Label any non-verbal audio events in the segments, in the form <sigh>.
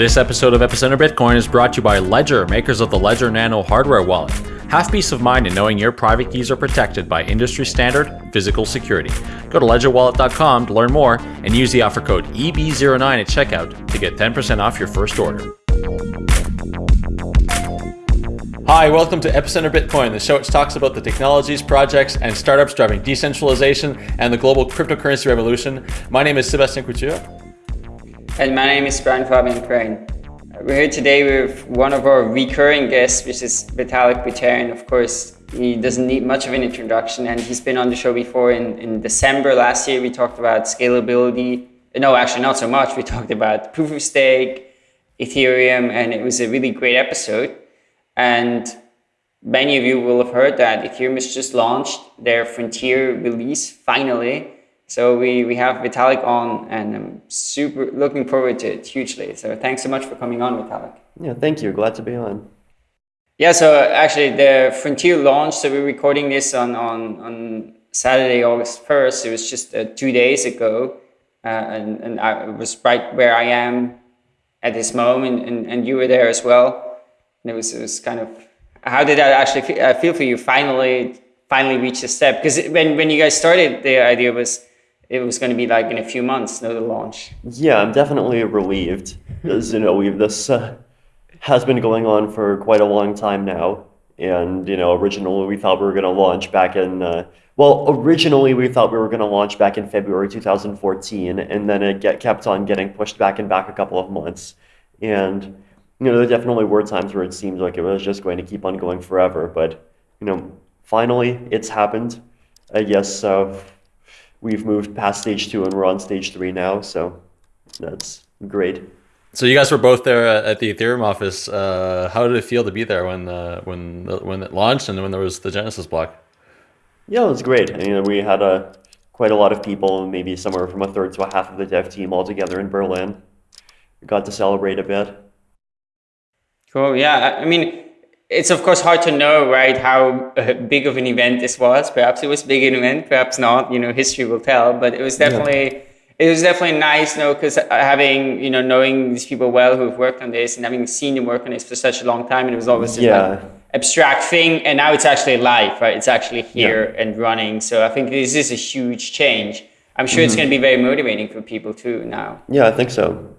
This episode of Epicenter Bitcoin is brought to you by Ledger, makers of the Ledger Nano hardware wallet. Have peace of mind in knowing your private keys are protected by industry standard physical security. Go to ledgerwallet.com to learn more and use the offer code EB09 at checkout to get 10% off your first order. Hi, welcome to Epicenter Bitcoin, the show which talks about the technologies, projects, and startups driving decentralization and the global cryptocurrency revolution. My name is Sebastian Couture. And my name is Brian Fabian Crain. We're here today with one of our recurring guests, which is Vitalik Buterin. Of course, he doesn't need much of an introduction, and he's been on the show before. In, in December last year, we talked about scalability. No, actually, not so much. We talked about proof of stake, Ethereum, and it was a really great episode. And many of you will have heard that Ethereum has just launched their Frontier release finally. So we, we have Vitalik on and I'm super looking forward to it hugely. So thanks so much for coming on, Vitalik. Yeah, thank you. Glad to be on. Yeah, so actually the Frontier launched, so we're recording this on, on, on Saturday, August 1st. It was just uh, two days ago. Uh, and, and I was right where I am at this moment and, and you were there as well. And it was, it was kind of, how did that actually feel, uh, feel for you finally, finally reach this step? Because when, when you guys started, the idea was, it was going to be like in a few months, no, the launch. Yeah, I'm definitely relieved As you know we've this uh, has been going on for quite a long time now, and you know originally we thought we were going to launch back in uh, well originally we thought we were going to launch back in February 2014, and then it get, kept on getting pushed back and back a couple of months, and you know there definitely were times where it seemed like it was just going to keep on going forever, but you know finally it's happened. I guess. Uh, we've moved past stage two and we're on stage three now. So that's great. So you guys were both there at the Ethereum office. Uh, how did it feel to be there when uh, when when it launched and when there was the Genesis block? Yeah, it was great. I mean, we had a quite a lot of people, maybe somewhere from a third to a half of the dev team all together in Berlin. We got to celebrate a bit. Cool. Yeah, I mean, it's of course hard to know, right, how uh, big of an event this was. Perhaps it was big an event, perhaps not. You know, history will tell. But it was definitely yeah. it was definitely nice, you know, because having you know knowing these people well who've worked on this and having seen them work on this for such a long time, and it was always just yeah. like abstract thing, and now it's actually live, right? It's actually here yeah. and running. So I think this is a huge change. I'm sure mm-hmm. it's going to be very motivating for people too now. Yeah, I think so.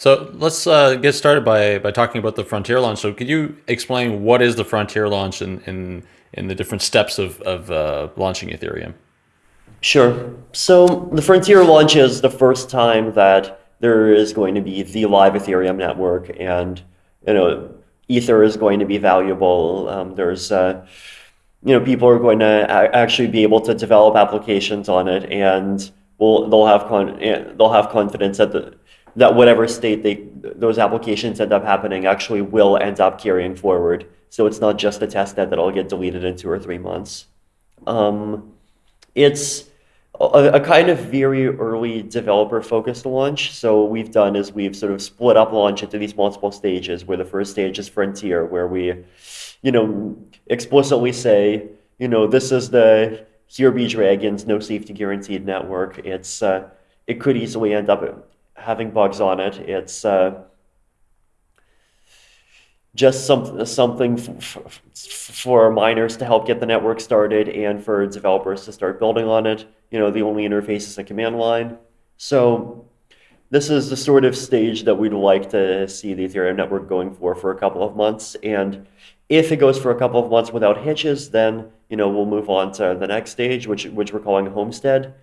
So let's uh, get started by, by talking about the Frontier launch. So could you explain what is the Frontier launch and in, in, in, the different steps of, of uh, launching Ethereum? Sure. So the Frontier launch is the first time that there is going to be the live Ethereum network and, you know, Ether is going to be valuable. Um, there's, uh, you know, people are going to actually be able to develop applications on it and we'll, they'll have con they'll have confidence that the that whatever state they those applications end up happening actually will end up carrying forward. So it's not just a test net that'll get deleted in two or three months. Um, it's a, a, kind of very early developer focused launch. So what we've done is we've sort of split up launch into these multiple stages where the first stage is frontier, where we, you know, explicitly say, you know, this is the here be dragons, no safety guaranteed network. It's uh, it could easily end up having bugs on it. It's uh, just some, something for miners to help get the network started and for developers to start building on it. You know, the only interface is a command line. So this is the sort of stage that we'd like to see the Ethereum network going for for a couple of months. And if it goes for a couple of months without hitches, then you know we'll move on to the next stage, which which we're calling Homestead.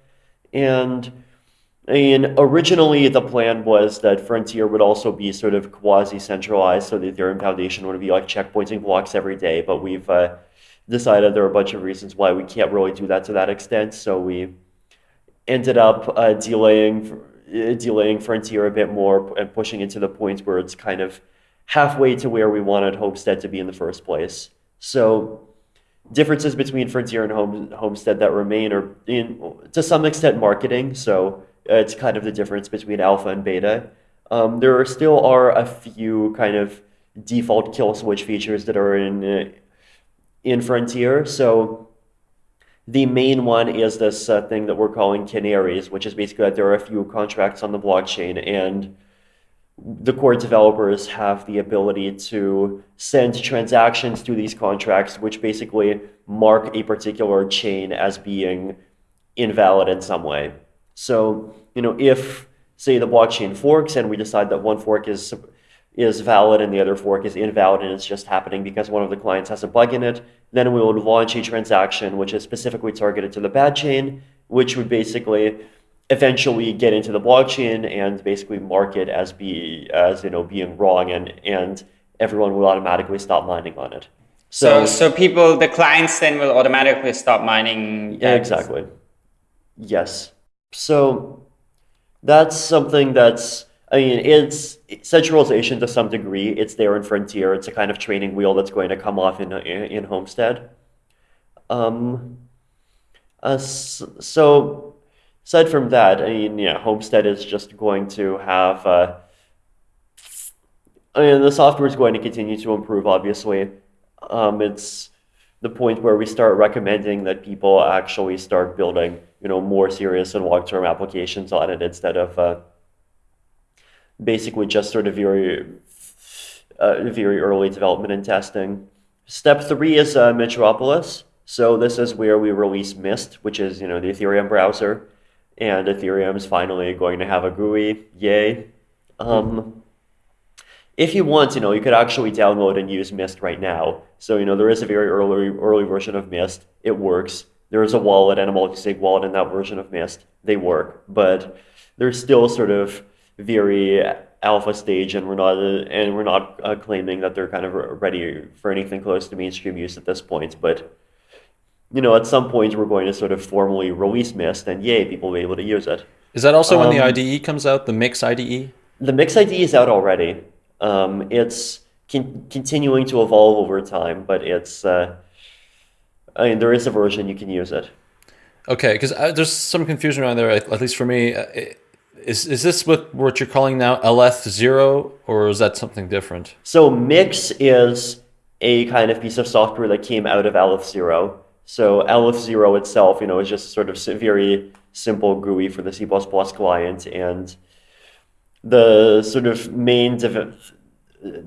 And Mean, originally the plan was that Frontier would also be sort of quasi-centralized, so the Ethereum Foundation would be like checkpointing blocks every day, but we've uh, decided there are a bunch of reasons why we can't really do that to that extent, so we ended up uh, delaying, uh, delaying Frontier a bit more and pushing it to the point where it's kind of halfway to where we wanted Homestead to be in the first place. So differences between Frontier and Home, Homestead that remain are in, to some extent marketing, so it's kind of the difference between alpha and beta. Um, there still are a few kind of default kill switch features that are in uh, in Frontier. So the main one is this uh, thing that we're calling canaries, which is basically that there are a few contracts on the blockchain, and the core developers have the ability to send transactions to these contracts, which basically mark a particular chain as being invalid in some way. So, you know, if say the blockchain forks and we decide that one fork is is valid and the other fork is invalid and it's just happening because one of the clients has a bug in it, then we would launch a transaction which is specifically targeted to the bad chain, which would basically eventually get into the blockchain and basically mark it as be as you know being wrong and and everyone will automatically stop mining on it. So, so, so people, the clients then will automatically stop mining. Yeah, exactly. Yes. So that's something that's I mean, it's centralization to some degree. It's there in Frontier. It's a kind of training wheel that's going to come off in in Homestead. Um, uh, so aside from that, I mean, yeah, Homestead is just going to have. Uh, I mean, the software is going to continue to improve. Obviously, um, it's the point where we start recommending that people actually start building, you know, more serious and long-term applications on it instead of. Uh, basically just sort of very, uh, very early development and testing. Step three is uh, Metropolis. So this is where we release Mist, which is you know the Ethereum browser, and Ethereum is finally going to have a GUI. Yay! Um, if you want, you know, you could actually download and use Mist right now. So you know there is a very early early version of Mist. It works. There is a wallet and a multi-sig wallet in that version of Mist. They work, but there's still sort of very alpha stage, and we're not and we're not uh, claiming that they're kind of ready for anything close to mainstream use at this point. But you know, at some point, we're going to sort of formally release Mist, and yay, people will be able to use it. Is that also um, when the um, IDE comes out, the Mix IDE? The Mix IDE is out already. Um, it's con continuing to evolve over time, but it's. Uh, I mean, there is a version you can use it. Okay, because uh, there's some confusion around there, at least for me. Uh, it, is, is this what, what you're calling now AlethZero or is that something different? So Mix is a kind of piece of software that came out of AlethZero. So AlethZero itself, you know, is just sort of very simple GUI for the C++ client and the sort of main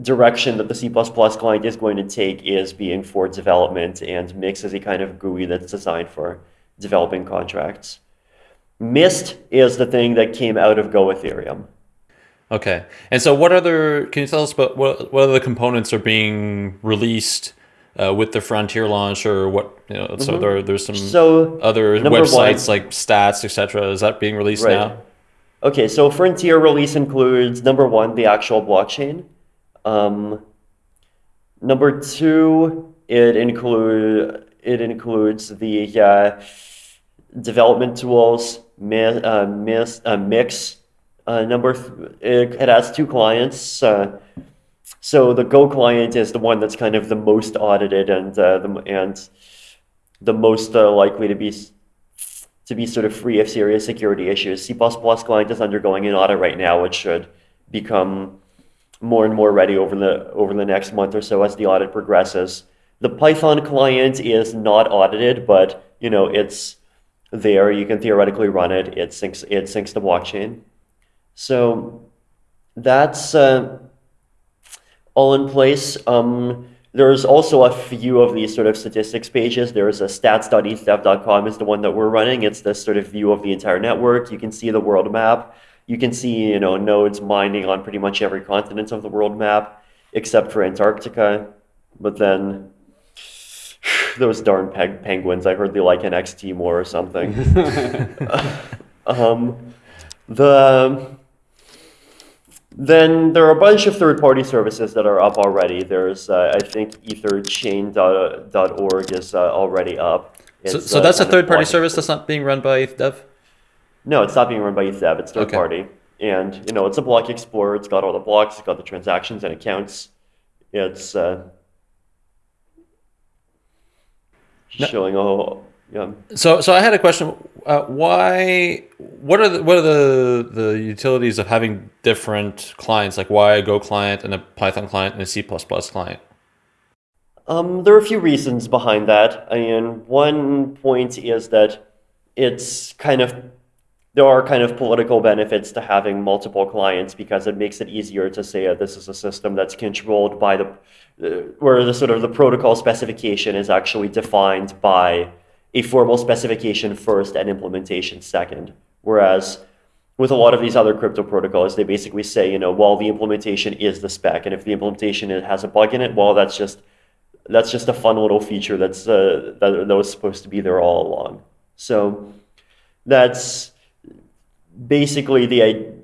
direction that the C++ client is going to take is being for development and Mix is a kind of GUI that's designed for developing contracts. Mist is the thing that came out of Go Ethereum. Okay. And so what other, can you tell us about what, what other components are being released uh, with the Frontier launch or what, you know, so mm-hmm. there, there's some so, other websites one, like stats, etc. Is that being released right. now? Okay, so Frontier release includes number one, the actual blockchain. Um, number two, it include it includes the uh, development tools, uh, uh, mix. Uh, number it, it, has two clients. Uh, so the Go client is the one that's kind of the most audited and uh, the and the most likely to be to be sort of free of serious security issues. C++ client is undergoing an audit right now, which should become more and more ready over the over the next month or so as the audit progresses. The Python client is not audited, but you know it's there. You can theoretically run it. It syncs it syncs the blockchain. So that's uh, all in place. Um, there's also a few of these sort of statistics pages. There's a stats.ethdev.com is the one that we're running. It's this sort of view of the entire network. You can see the world map. You can see, you know, nodes mining on pretty much every continent of the world map, except for Antarctica. But then <sighs> those darn peg penguins. I heard they like an XT more or something. <laughs> um, the then there are a bunch of third-party services that are up already. There's, uh, I think, etherchain.org is uh, already up. so, so that's uh, a third-party service that's not being run by ETHDev? No, it's not being run by ETHDev. It's third-party. Okay. And, you know, it's a block explorer. It's got all the blocks. It's got the transactions and accounts. It's uh, showing all. Yeah. So, so I had a question. Uh, why? What are the what are the the utilities of having different clients? Like why a Go client and a Python client and a C client? Um, there are a few reasons behind that. Mean, one point is that it's kind of there are kind of political benefits to having multiple clients because it makes it easier to say that this is a system that's controlled by the uh, where the sort of the protocol specification is actually defined by a formal specification first and implementation second. Whereas with a lot of these other crypto protocols, they basically say, you know, well, the implementation is the spec, and if the implementation has a bug in it, well, that's just that's just a fun little feature that's uh, that, that was supposed to be there all along. So that's basically the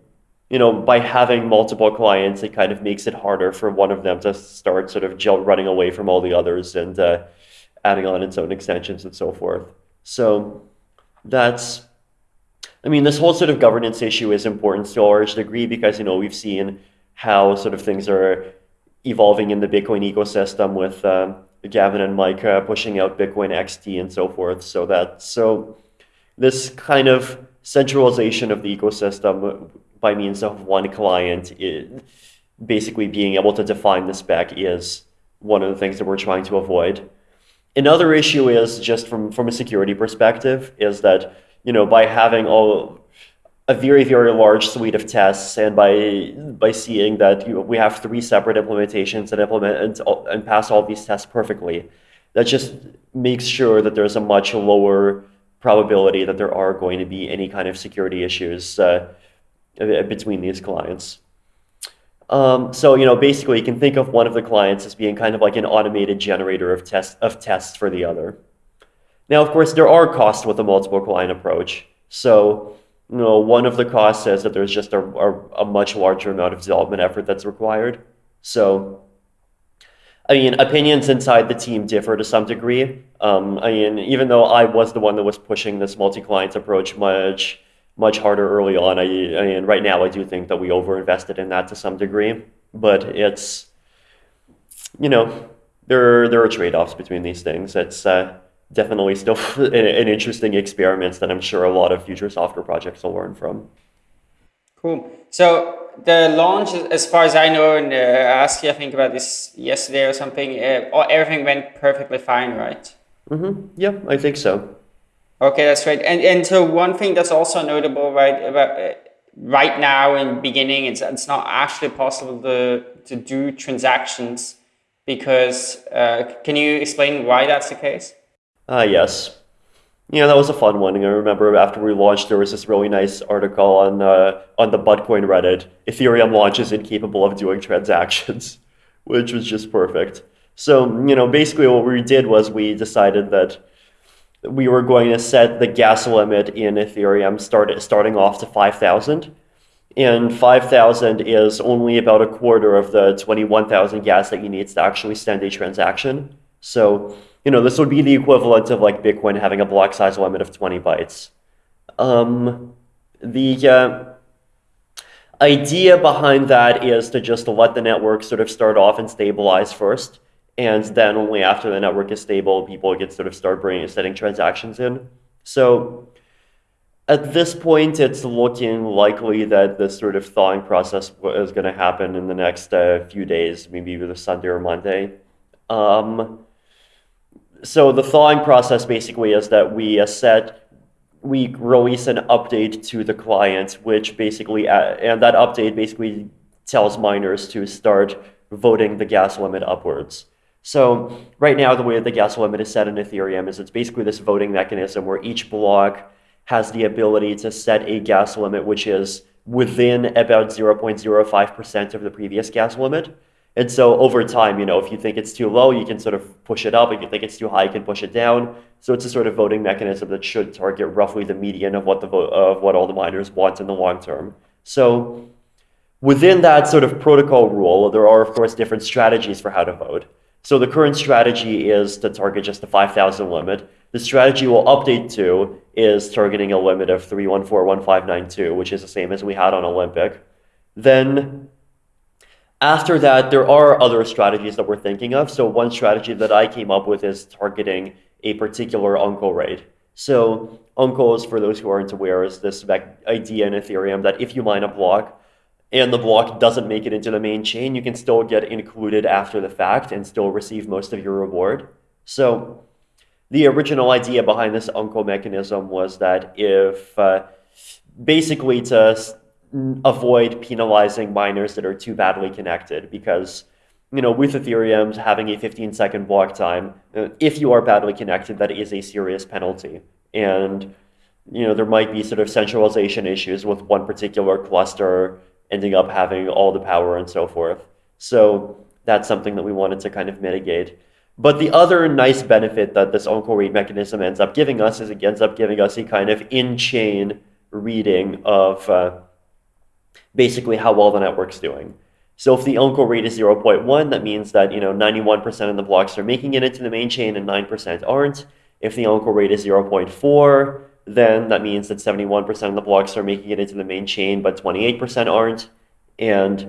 you know by having multiple clients, it kind of makes it harder for one of them to start sort of running away from all the others and uh, adding on its own extensions and so forth. So that's I mean, this whole sort of governance issue is important to a large degree because, you know, we've seen how sort of things are evolving in the Bitcoin ecosystem with um, Gavin and Mike uh, pushing out Bitcoin XT and so forth. So that, so this kind of centralization of the ecosystem by means of one client, it, basically being able to define the spec is one of the things that we're trying to avoid. Another issue is just from, from a security perspective is that you know, by having all a very, very large suite of tests and by by seeing that you know, we have three separate implementations that implement and, and pass all these tests perfectly, that just makes sure that there's a much lower probability that there are going to be any kind of security issues uh, between these clients. Um, so, you know, basically you can think of one of the clients as being kind of like an automated generator of, test, of tests for the other. Now, of course, there are costs with a multiple client approach. So, you know, one of the costs is that there's just a, a, a much larger amount of development effort that's required. So, I mean, opinions inside the team differ to some degree. Um, I mean, even though I was the one that was pushing this multi-client approach much, much harder early on, I, mean, right now I do think that we overinvested in that to some degree. But it's, you know, there there are trade-offs between these things. It's uh, definitely still <laughs> an, an interesting experiment that I'm sure a lot of future software projects will learn from. Cool. So the launch, as far as I know, and uh, I asked you, I think about this yesterday or something. Uh, everything went perfectly fine, right? Mm-hmm. Yeah, I think so. Okay, that's great. And and so one thing that's also notable, right, about uh, right now in beginning, it's it's not actually possible to to do transactions because. Uh, can you explain why that's the case? Ah, yes. Yeah, that was a fun one. I remember after we launched, there was this really nice article on uh, on the Buttcoin Reddit. Ethereum launches incapable of doing transactions, <laughs> which was just perfect. So, you know, basically what we did was we decided that we were going to set the gas limit in Ethereum start, starting off to 5,000. And 5,000 is only about a quarter of the 21,000 gas that you need to actually send a transaction. So you know, this would be the equivalent of like Bitcoin having a block size limit of 20 bytes. Um, the uh, idea behind that is to just let the network sort of start off and stabilize first. And then only after the network is stable, people get sort of start bringing, setting transactions in. So at this point, it's looking likely that this sort of thawing process is going to happen in the next uh, few days, maybe either Sunday or Monday. Um, so the thawing process basically is that we uh, set, we release an update to the client, which basically, uh, and that update basically tells miners to start voting the gas limit upwards. So right now, the way the gas limit is set in Ethereum is it's basically this voting mechanism where each block has the ability to set a gas limit which is within about 0.05% of the previous gas limit. And so over time, you know, if you think it's too low, you can sort of push it up. If you think it's too high, you can push it down. So it's a sort of voting mechanism that should target roughly the median of what the of what all the miners want in the long term. So within that sort of protocol rule, there are of course different strategies for how to vote. So the current strategy is to target just the 5,000 limit. The strategy we'll update to is targeting a limit of 3141592, which is the same as we had on Olympic. Then after that, there are other strategies that we're thinking of. So one strategy that I came up with is targeting a particular uncle rate. So uncles, for those who aren't aware, is this idea in Ethereum that if you mine a block and the block doesn't make it into the main chain, you can still get included after the fact and still receive most of your reward. So the original idea behind this uncle mechanism was that if uh, basically to avoid penalizing miners that are too badly connected because you know with ethereum having a 15 second block time uh, if you are badly connected that is a serious penalty and you know there might be sort of centralization issues with one particular cluster ending up having all the power and so forth so that's something that we wanted to kind of mitigate but the other nice benefit that this uncle read mechanism ends up giving us is it ends up giving us a kind of in-chain reading of uh, basically how well the network's doing. So if the uncle rate is 0.1, that means that you know 91% of the blocks are making it into the main chain and 9% aren't. If the uncle rate is 0.4, then that means that 71% of the blocks are making it into the main chain, but 28% aren't. And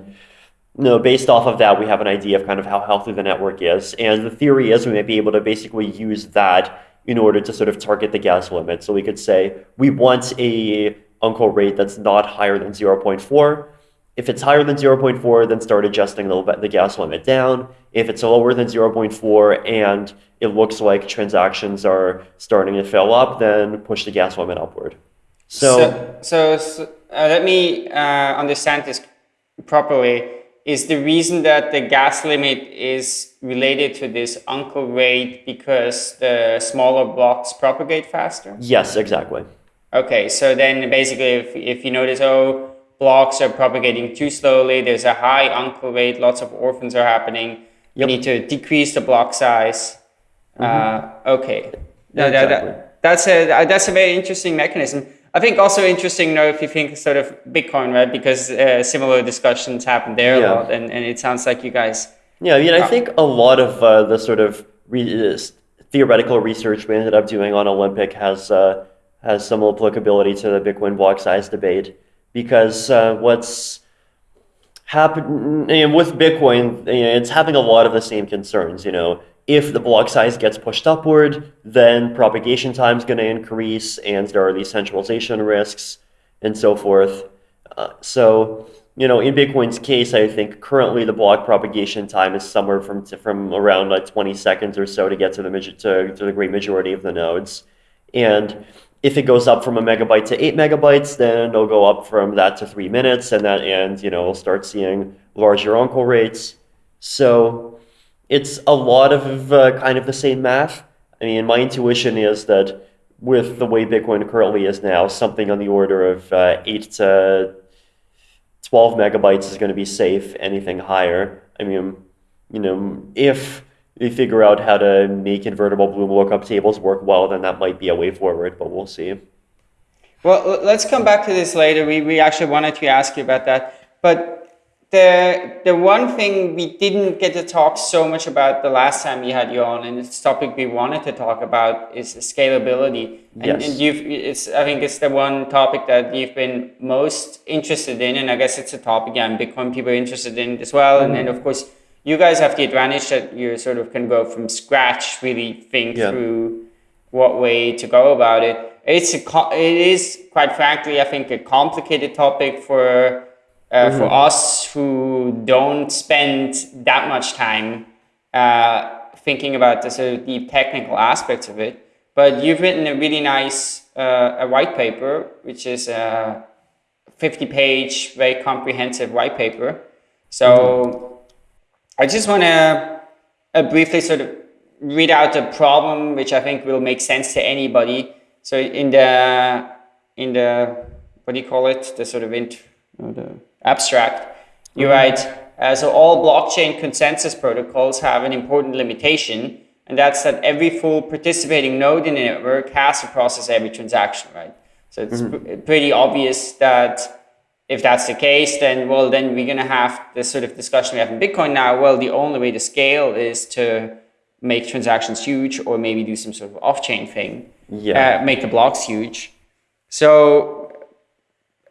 you know, based off of that, we have an idea of kind of how healthy the network is. And the theory is we might be able to basically use that in order to sort of target the gas limit. So we could say we want a uncle rate that's not higher than 0.4. If it's higher than 0.4, then start adjusting the, the gas limit down. If it's lower than 0.4 and it looks like transactions are starting to fill up, then push the gas limit upward. So, so, so, so uh, let me uh, understand this properly. Is the reason that the gas limit is related to this uncle rate because the smaller blocks propagate faster? Yes, exactly. Okay, so then basically if, if you notice, oh, blocks are propagating too slowly, there's a high uncle rate, lots of orphans are happening, yep. you need to decrease the block size. Mm -hmm. uh, okay, yeah, no, that, that, that's, a, that's a very interesting mechanism. I think also interesting, you know, if you think sort of Bitcoin, right? Because uh, similar discussions happen there yeah. a lot, and, and it sounds like you guys. Yeah, I mean, I think a lot of uh, the sort of re theoretical research we ended up doing on Olympic has uh, has some applicability to the Bitcoin block size debate because uh, what's happening with Bitcoin, it's having a lot of the same concerns. You know, if the block size gets pushed upward, then propagation time is going to increase, and there are these centralization risks and so forth. Uh, so, you know, in Bitcoin's case, I think currently the block propagation time is somewhere from from around like 20 seconds or so to get to the to, to the great majority of the nodes, and if it goes up from a megabyte to eight megabytes, then it'll go up from that to three minutes, and that and you know we'll start seeing larger uncle rates. So it's a lot of uh, kind of the same math. I mean, my intuition is that with the way Bitcoin currently is now, something on the order of uh, eight to twelve megabytes is going to be safe. Anything higher, I mean, you know, if we figure out how to make invertible Bloom lookup tables work well, then that might be a way forward, but we'll see. Well, let's come back to this later. We, we actually wanted to ask you about that. But the, the one thing we didn't get to talk so much about the last time we had you on, and it's topic we wanted to talk about, is scalability. And, yes. and you've, it's, I think it's the one topic that you've been most interested in, and I guess it's a topic, yeah, Bitcoin people are interested in as well. Mm -hmm. And then, of course, you guys have the advantage that you sort of can go from scratch, really think yeah. through what way to go about it. It's a, it is quite frankly, I think, a complicated topic for uh, mm -hmm. for us who don't spend that much time uh, thinking about the sort of deep technical aspects of it. But you've written a really nice uh, a white paper, which is a 50 page, very comprehensive white paper. So. Mm -hmm I just want to uh, briefly sort of read out the problem, which I think will make sense to anybody. So in the in the what do you call it? The sort of int, the abstract. You mm -hmm. write uh, so all blockchain consensus protocols have an important limitation, and that's that every full participating node in the network has to process every transaction, right? So it's mm -hmm. pretty obvious that if that's the case, then well, then we're going to have this sort of discussion we have in Bitcoin now. Well, the only way to scale is to make transactions huge or maybe do some sort of off-chain thing. Yeah. Uh, make the blocks huge. So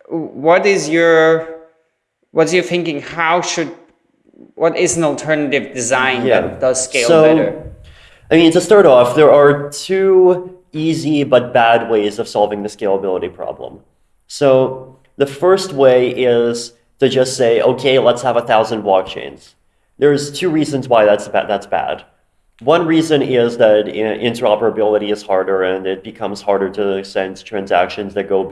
what is your, what's your thinking? How should, what is an alternative design yeah. that does scale so, better? I mean, to start off, there are two easy but bad ways of solving the scalability problem. So the first way is to just say, okay, let's have a thousand blockchains. There's two reasons why that's bad. That's bad. One reason is that interoperability is harder and it becomes harder to send transactions that go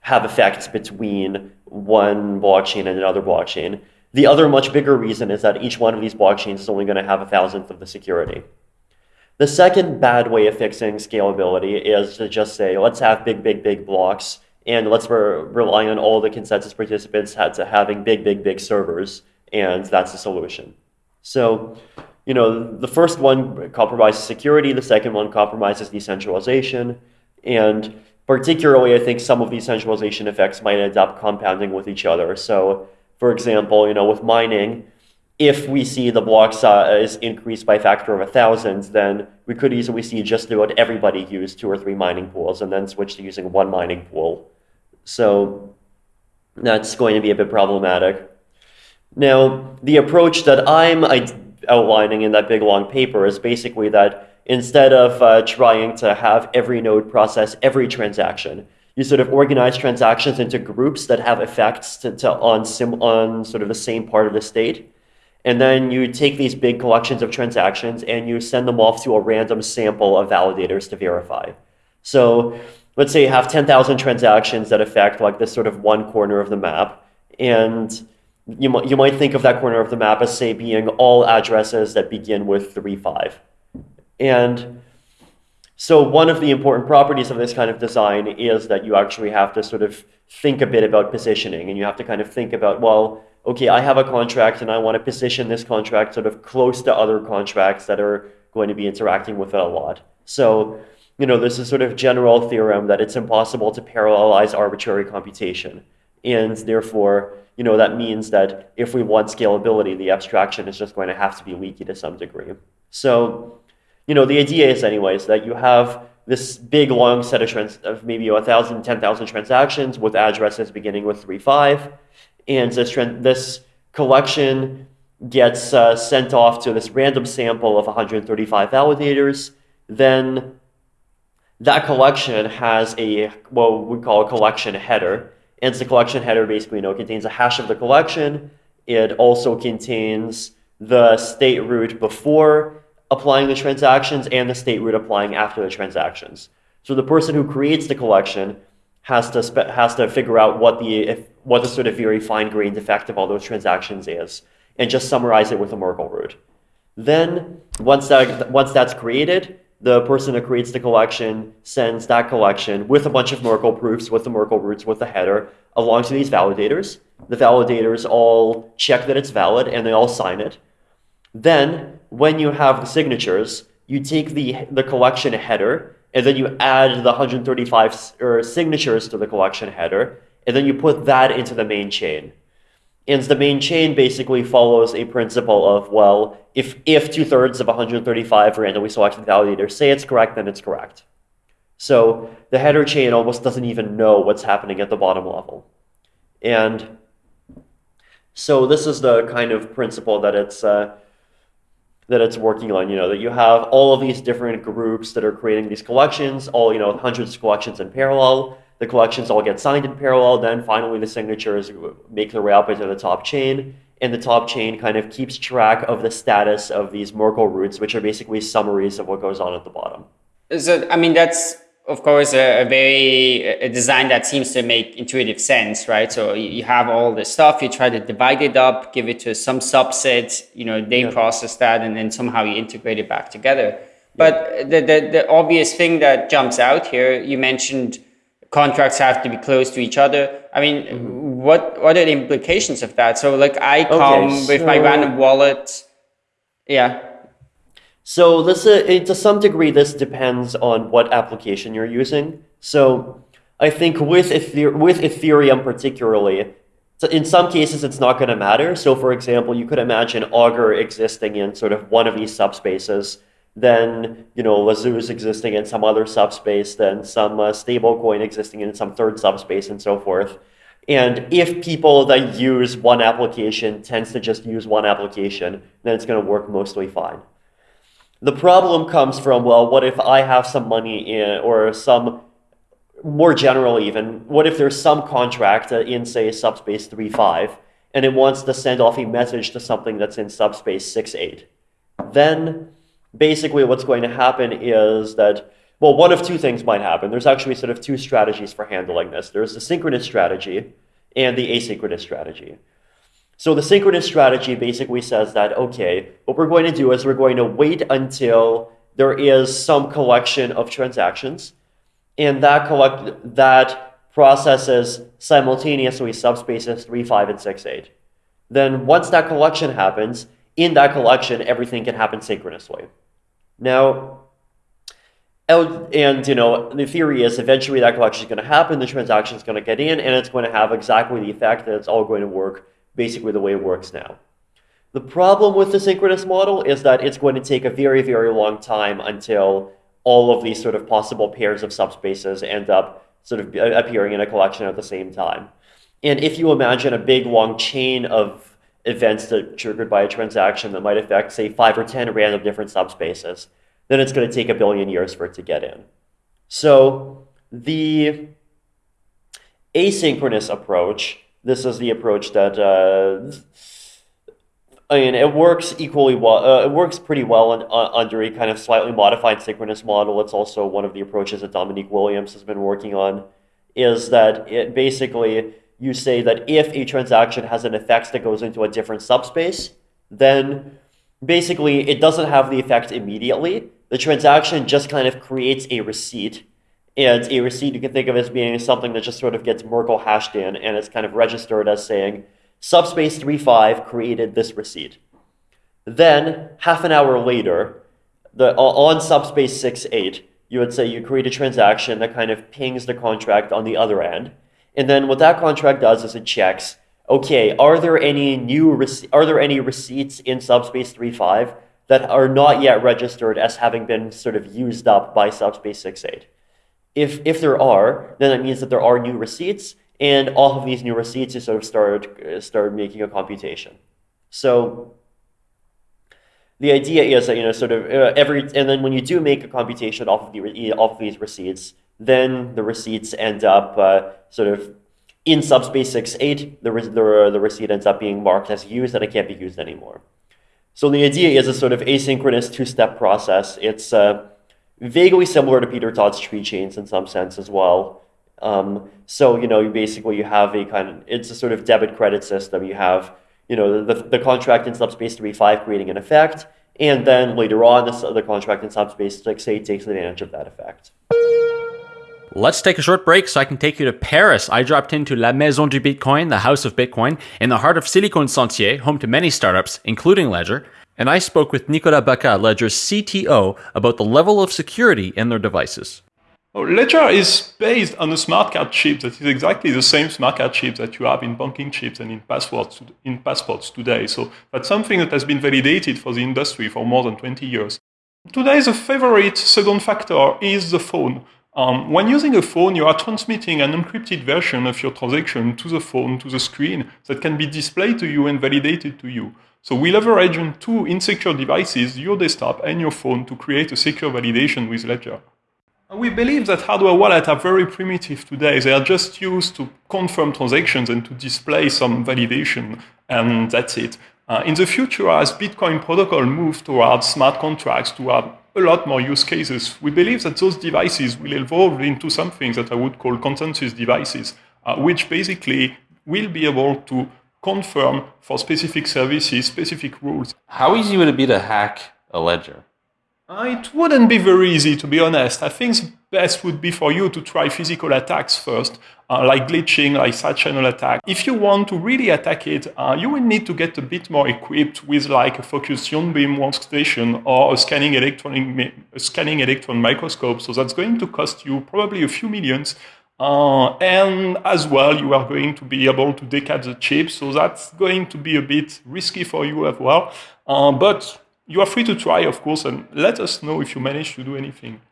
have effects between one blockchain and another blockchain. The other much bigger reason is that each one of these blockchains is only going to have a thousandth of the security. The second bad way of fixing scalability is to just say, let's have big, big, big blocks, and let's re rely on all the consensus participants to having big, big, big servers, and that's the solution. So, you know, the first one compromises security, the second one compromises decentralization, and particularly, I think some of these centralization effects might end up compounding with each other. So, for example, you know, with mining, if we see the block size increase by a factor of a thousand, then we could easily see just about everybody use two or three mining pools and then switch to using one mining pool. So that's going to be a bit problematic. Now, the approach that I'm outlining in that big long paper is basically that instead of uh, trying to have every node process every transaction, you sort of organize transactions into groups that have effects to, to on, sim, on sort of the same part of the state and then you take these big collections of transactions and you send them off to a random sample of validators to verify. So let's say you have 10,000 transactions that affect like this sort of one corner of the map. And you, might you might think of that corner of the map as say being all addresses that begin with 3, 5. And so one of the important properties of this kind of design is that you actually have to sort of think a bit about positioning and you have to kind of think about, well, okay, I have a contract and I want to position this contract sort of close to other contracts that are going to be interacting with it a lot. So, you know, there's a sort of general theorem that it's impossible to parallelize arbitrary computation. And therefore, you know, that means that if we want scalability, the abstraction is just going to have to be leaky to some degree. So, you know, the idea is anyways that you have this big long set of, trans of maybe 1,000, 10,000 transactions with addresses beginning with 3.5 and this, this collection gets uh, sent off to this random sample of 135 validators. Then that collection has a what we call a collection header. And the collection header basically you know, contains a hash of the collection. It also contains the state root before applying the transactions and the state root applying after the transactions. So the person who creates the collection has to has to figure out what the if, what the sort of very fine-grained effect of all those transactions is, and just summarize it with a Merkle root. Then once that once that's created, the person who creates the collection sends that collection with a bunch of Merkle proofs, with the Merkle roots, with the header, along to these validators. The validators all check that it's valid and they all sign it. Then, when you have the signatures, you take the, the collection header and then you add the 135 er, signatures to the collection header, and then you put that into the main chain. And the main chain basically follows a principle of, well, if, if two-thirds of 135 randomly selected validators say it's correct, then it's correct. So the header chain almost doesn't even know what's happening at the bottom level. And so this is the kind of principle that it's uh, that it's working on, you know, that you have all of these different groups that are creating these collections, all, you know, hundreds of collections in parallel. The collections all get signed in parallel. Then finally the signatures make their way up into the top chain. And the top chain kind of keeps track of the status of these Merkle roots, which are basically summaries of what goes on at the bottom. So, I mean, that's of course, a, a, very a design that seems to make intuitive sense, right? So you have all this stuff, you try to divide it up, give it to some subset, you know, they yeah. process that, and then somehow you integrate it back together. Yeah. But the, the, the obvious thing that jumps out here, you mentioned contracts have to be close to each other. I mean, mm -hmm. what what are the implications of that? So like I come okay, so... with my random wallet, yeah. So this, uh, to some degree, this depends on what application you're using. So I think with, Ether with Ethereum particularly, in some cases, it's not going to matter. So for example, you could imagine Augur existing in sort of one of these subspaces, then you know La'Zooz existing in some other subspace, then some uh, stablecoin existing in some third subspace, and so forth. And if people that use one application tends to just use one application, then it's going to work mostly fine. The problem comes from, well, what if I have some money in, or some, more general even, what if there's some contract in, say, subspace 3.5, and it wants to send off a message to something that's in subspace 6.8? Then basically what's going to happen is that well, one of two things might happen. There's actually sort of two strategies for handling this. There's the synchronous strategy and the asynchronous strategy. So the synchronous strategy basically says that, okay, what we're going to do is we're going to wait until there is some collection of transactions, and that collect that processes simultaneously subspaces 3, 5, and 6, 8. Then once that collection happens, in that collection, everything can happen synchronously. Now, and you know, the theory is eventually that collection is going to happen, the transaction is going to get in, and it's going to have exactly the effect that it's all going to work basically the way it works now. The problem with the synchronous model is that it's going to take a very, very long time until all of these sort of possible pairs of subspaces end up sort of appearing in a collection at the same time. And if you imagine a big long chain of events that triggered by a transaction that might affect, say, five or 10 random different subspaces, then it's going to take a billion years for it to get in. So the asynchronous approach, this is the approach that, uh, I mean, it works equally well, uh, it works pretty well in, uh, under a kind of slightly modified synchronous model. It's also one of the approaches that Dominic Williams has been working on, is that it basically, you say that if a transaction has an effect that goes into a different subspace, then basically it doesn't have the effect immediately, the transaction just kind of creates a receipt. And a receipt you can think of as being something that just sort of gets Merkle hashed in and it's kind of registered as saying subspace 35 created this receipt. Then half an hour later, the on subspace 68, you would say you create a transaction that kind of pings the contract on the other end. And then what that contract does is it checks, okay, are there any new are there any receipts in subspace 35 that are not yet registered as having been sort of used up by subspace 68. If, if there are, then that means that there are new receipts, and all of these new receipts you sort of start, start making a computation. So the idea is that, you know, sort of uh, every, and then when you do make a computation off of, the, off of these receipts, then the receipts end up uh, sort of in subspace 68, the, the, the receipt ends up being marked as used and it can't be used anymore. So the idea is a sort of asynchronous two-step process. It's uh, vaguely similar to Peter Todd's tree chains in some sense as well. Um, so, you know, you basically you have a kind of, it's a sort of debit credit system. You have, you know, the, the contract in subspace 3.5 creating an effect, and then later on, the, the contract in subspace 6.8 takes advantage of that effect. Let's take a short break so I can take you to Paris. I dropped into La Maison du Bitcoin, the house of Bitcoin, in the heart of Silicon Sentier, home to many startups, including Ledger. And I spoke with Nicolas Bacca, Ledger's CTO, about the level of security in their devices. Oh, Ledger is based on a smart card chip that is exactly the same smart card chip that you have in banking chips and in passwords in passports today. So that's something that has been validated for the industry for more than 20 years. Today, the favorite second factor is the phone. Um, when using a phone, you are transmitting an encrypted version of your transaction to the phone, to the screen, that can be displayed to you and validated to you. So we leverage on two insecure devices, your desktop and your phone, to create a secure validation with Ledger. We believe that hardware wallets are very primitive today. They are just used to confirm transactions and to display some validation, and that's it. Uh, in the future, as Bitcoin protocol moves towards smart contracts, toward a lot more use cases. We believe that those devices will evolve into something that I would call consensus devices, uh, which basically will be able to confirm for specific services, specific rules. How easy would it be to hack a ledger? Uh, it wouldn't be very easy, to be honest. I think the best would be for you to try physical attacks first, uh, like glitching, like side channel attack. If you want to really attack it, uh, you will need to get a bit more equipped with like a focused ion beam workstation or a scanning, electronic, a scanning electron microscope. So that's going to cost you probably a few millions. Uh, and as well, you are going to be able to decap the chip. So that's going to be a bit risky for you as well. Uh, but you are free to try, of course, and let us know if you manage to do anything.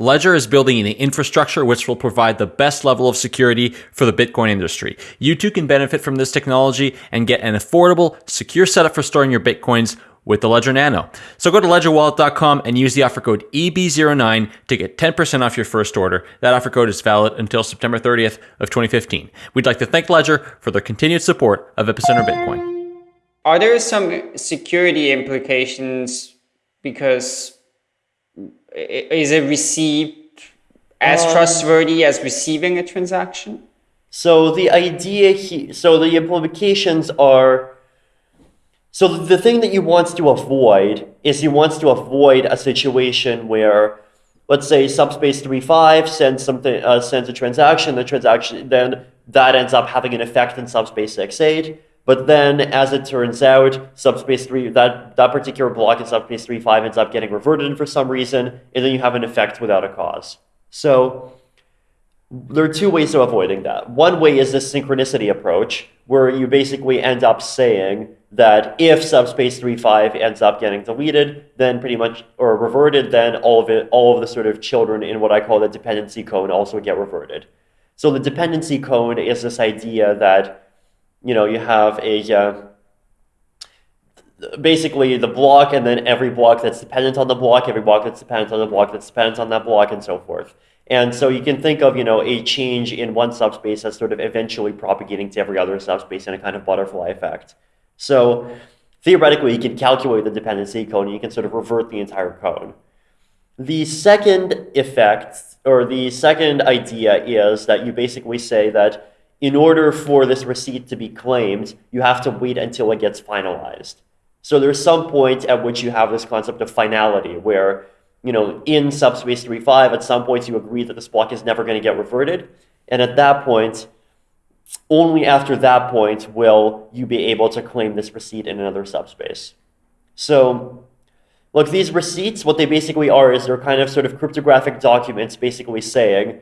Ledger is building an infrastructure which will provide the best level of security for the Bitcoin industry. You too can benefit from this technology and get an affordable, secure setup for storing your Bitcoins with the Ledger Nano. So go to ledgerwallet.com and use the offer code EB09 to get 10% off your first order. That offer code is valid until September 30th of 2015. We'd like to thank Ledger for their continued support of Epicenter Bitcoin. Are there some security implications because is it received as Um, trustworthy as receiving a transaction? So the idea here, so the implications are, so the thing that you want to avoid is you want to avoid a situation where, let's say subspace 3.5 sends something, uh, sends a transaction, the transaction, then that ends up having an effect in subspace 6.8. But then, as it turns out, subspace 3, that, that particular block in subspace 3.5 ends up getting reverted for some reason, and then you have an effect without a cause. So there are two ways of avoiding that. One way is this synchronicity approach, where you basically end up saying that if subspace 3.5 ends up getting deleted, then pretty much, or reverted, then all of it, all of the sort of children in what I call the dependency cone also get reverted. So the dependency cone is this idea that, you know, you have a, uh, basically the block and then every block that's dependent on the block, every block that's dependent on the block that's dependent on that block and so forth. And so you can think of, you know, a change in one subspace as sort of eventually propagating to every other subspace in a kind of butterfly effect. So theoretically, you can calculate the dependency cone and you can sort of revert the entire cone. The second effect, or the second idea is that you basically say that in order for this receipt to be claimed, you have to wait until it gets finalized. So there's some point at which you have this concept of finality where, you know, in subspace 3.5, at some point you agree that this block is never going to get reverted. And at that point, only after that point will you be able to claim this receipt in another subspace. So look, these receipts, what they basically are is they're kind of sort of cryptographic documents basically saying,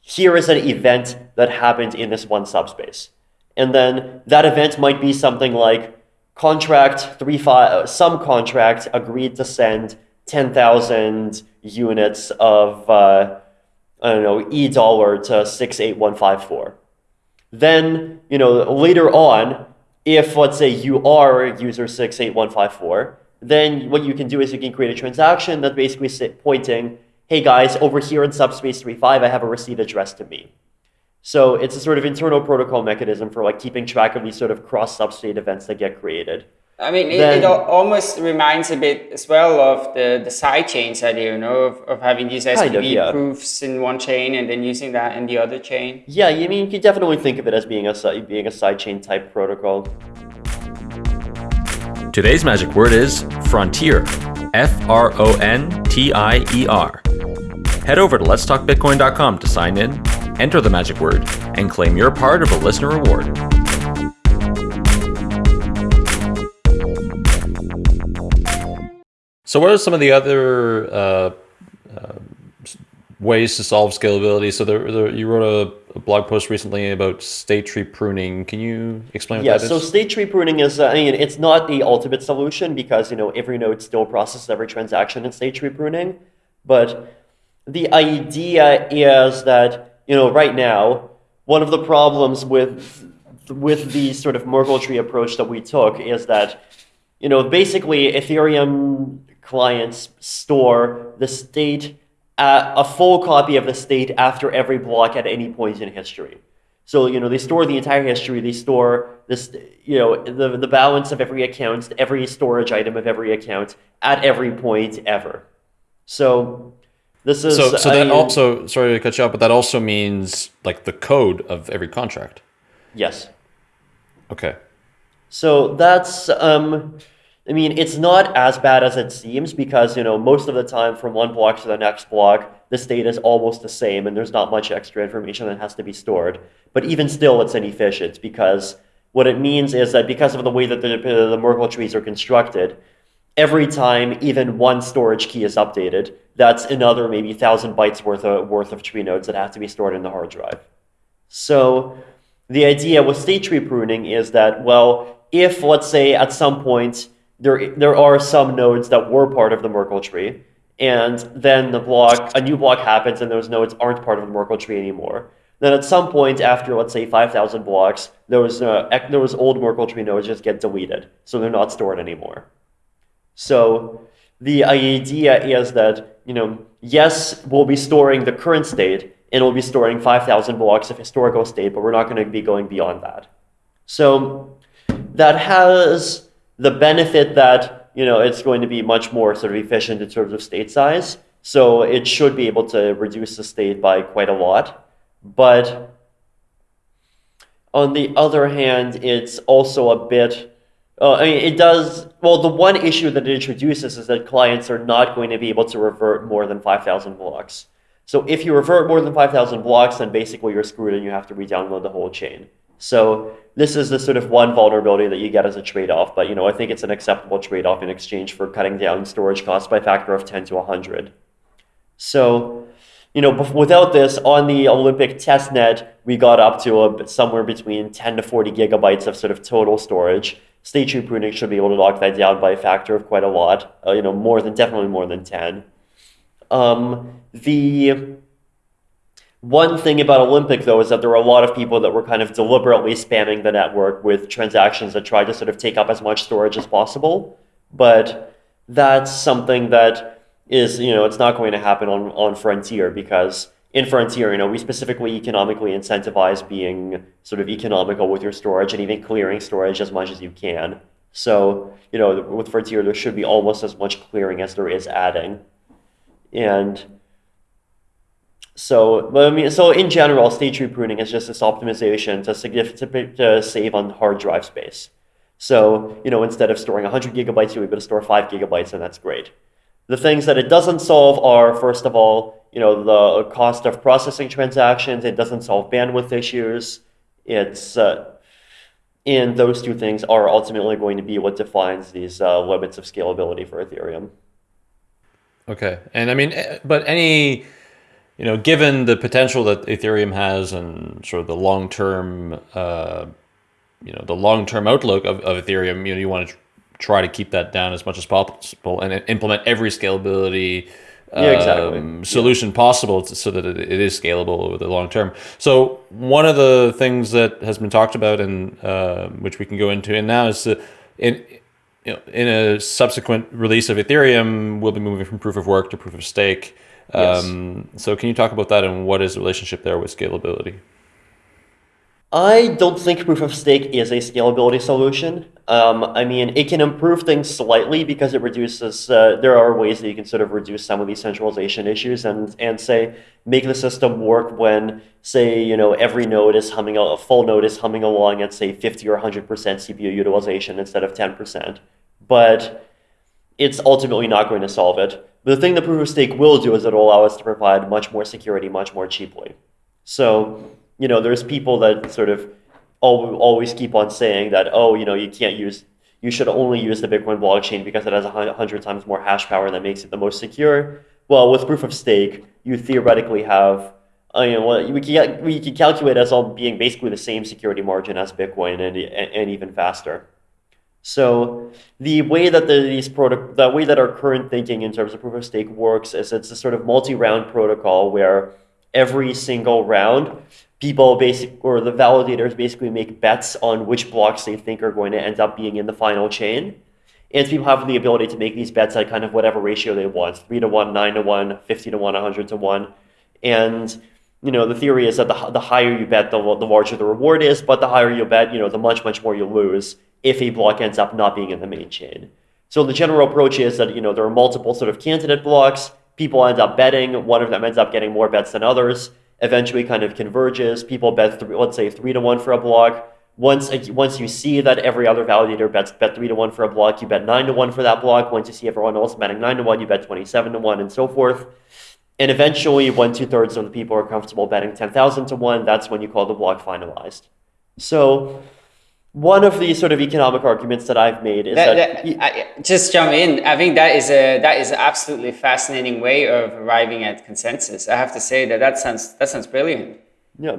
here is an event that happened in this one subspace. And then that event might be something like contract three five some contract agreed to send 10,000 units of uh, I don't know e dollar to 68154 then you know later on if let's say you are user 68154 then what you can do is you can create a transaction that basically pointing hey guys over here in subspace 3.5 I have a receipt addressed to me so it's a sort of internal protocol mechanism for like keeping track of these sort of cross substate events that get created. I mean, it, Then- it al- almost reminds a bit as well of the, the side chains idea, you know, of, of having these SPV of, yeah. proofs in one chain and then using that in the other chain. Yeah, I mean you could definitely think of it as being a being a sidechain type protocol. Today's magic word is frontier. F R O N T I E R. Head over to letstalkbitcoin.com to sign in, enter the magic word, and claim your part of a listener reward. So, what are some of the other uh, uh, ways to solve scalability? So, there, there, you wrote a, a blog post recently about state tree pruning. Can you explain what Yeah, that so state tree pruning is, uh, I mean, it's not the ultimate solution because, you know, every node still processes every transaction in state tree pruning. But the idea is that, you know, right now, one of the problems with with the sort of Merkle tree approach that we took is that, you know, basically Ethereum clients store the state, uh, a full copy of the state after every block at any point in history. So, you know, they store the entire history. They store this, you know, the, the balance of every account, every storage item of every account at every point ever. So this is so, so I that mean, also sorry to cut you off, but that also means like the code of every contract. yes. Okay. So that's, um, I mean, it's not as bad as it seems because, you know, most of the time from one block to the next block, the state is almost the same and there's not much extra information that has to be stored. But even still, it's inefficient because what it means is that because of the way that the, the Merkle trees are constructed, every time even one storage key is updated, that's another maybe thousand bytes worth of, worth of tree nodes that have to be stored in the hard drive. So the idea with state tree pruning is that, well, if let's say at some point there, there are some nodes that were part of the Merkle tree, and then the block, a new block happens and those nodes aren't part of the Merkle tree anymore, then at some point after, let's say, 5,000 blocks, those, uh, those old Merkle tree nodes just get deleted, so they're not stored anymore. So the idea is that, you know, yes, we'll be storing the current state and we'll be storing 5,000 blocks of historical state, but we're not going to be going beyond that. So that has the benefit that you know, it's going to be much more sort of efficient in terms of state size. So it should be able to reduce the state by quite a lot. But on the other hand, it's also a bit, uh, I mean, it does, well, the one issue that it introduces is that clients are not going to be able to revert more than 5,000 blocks. So if you revert more than 5,000 blocks, then basically you're screwed and you have to re-download the whole chain. So this is the sort of one vulnerability that you get as a trade-off, but you know I think it's an acceptable trade-off in exchange for cutting down storage costs by a factor of 10 to 100. So, you know, without this, on the Olympic testnet, we got up to a, somewhere between 10 to 40 gigabytes of sort of total storage. State tree pruning should be able to lock that down by a factor of quite a lot, uh, you know, more than, definitely more than 10. Um, the one thing about Olympic, though, is that there were a lot of people that were kind of deliberately spamming the network with transactions that tried to sort of take up as much storage as possible. But that's something that is, you know, it's not going to happen on, on Frontier because in Frontier, you know, we specifically economically incentivize being sort of economical with your storage and even clearing storage as much as you can. So, you know, with Frontier, there should be almost as much clearing as there is adding. And so, I mean, so in general, state tree pruning is just this optimization to significantly to save on hard drive space. So, you know, instead of storing 100 gigabytes, you're able to store 5 gigabytes, and that's great. The things that it doesn't solve are, first of all, you know, the cost of processing transactions. It doesn't solve bandwidth issues. It's, uh, and those two things are ultimately going to be what defines these uh, limits of scalability for Ethereum. Okay. And I mean, eh, but any you know, given the potential that Ethereum has and sort of the long-term, uh, you know, the long-term outlook of, of Ethereum, you know, you want to try to keep that down as much as possible and implement every scalability yeah, exactly. um, solution yeah. possible to, so that it, it is scalable over the long term. So one of the things that has been talked about and uh, which we can go into in now is that in you know, in a subsequent release of Ethereum, we'll be moving from proof of work to proof of stake. Um, So can you talk about that and what is the relationship there with scalability? I don't think proof of stake is a scalability solution. Um, I mean, it can improve things slightly because it reduces, uh, there are ways that you can sort of reduce some of these centralization issues and, and say, make the system work when, say, you know, every node is humming, a full node is humming along at, say, 50 or 100% CPU utilization instead of 10%. But it's ultimately not going to solve it. The thing that proof of stake will do is it'll allow us to provide much more security much more cheaply. So, you know, there's people that sort of always keep on saying that, oh, you know, you can't use, you should only use the Bitcoin blockchain because it has a hundred times more hash power that makes it the most secure. Well, with proof of stake, you theoretically have, uh, you know, we can, we can calculate as all being basically the same security margin as Bitcoin and, and even faster. So the way that the, these product, the way that our current thinking in terms of proof of stake works is it's a sort of multi-round protocol where every single round, people basic or the validators basically make bets on which blocks they think are going to end up being in the final chain. And people have the ability to make these bets at kind of whatever ratio they want, three to one, nine to one, 50 to one, 100 to one. And you know, the theory is that the, the higher you bet, the, the larger the reward is, but the higher you bet, you know, the much, much more you lose if a block ends up not being in the main chain. So the general approach is that, you know, there are multiple sort of candidate blocks. People end up betting. One of them ends up getting more bets than others. Eventually kind of converges. People bet, three, let's say, three to one for a block. Once, once you see that every other validator bets bet three to one for a block, you bet nine to one for that block. Once you see everyone else betting nine to one, you bet 27 to one and so forth. And eventually, when two thirds of the people are comfortable betting 10,000 to one, that's when you call the block finalized. So one of the sort of economic arguments that I've made is that, that, that I, just jump in. I think that is a that is an absolutely fascinating way of arriving at consensus. I have to say that that sounds that sounds brilliant. Yeah,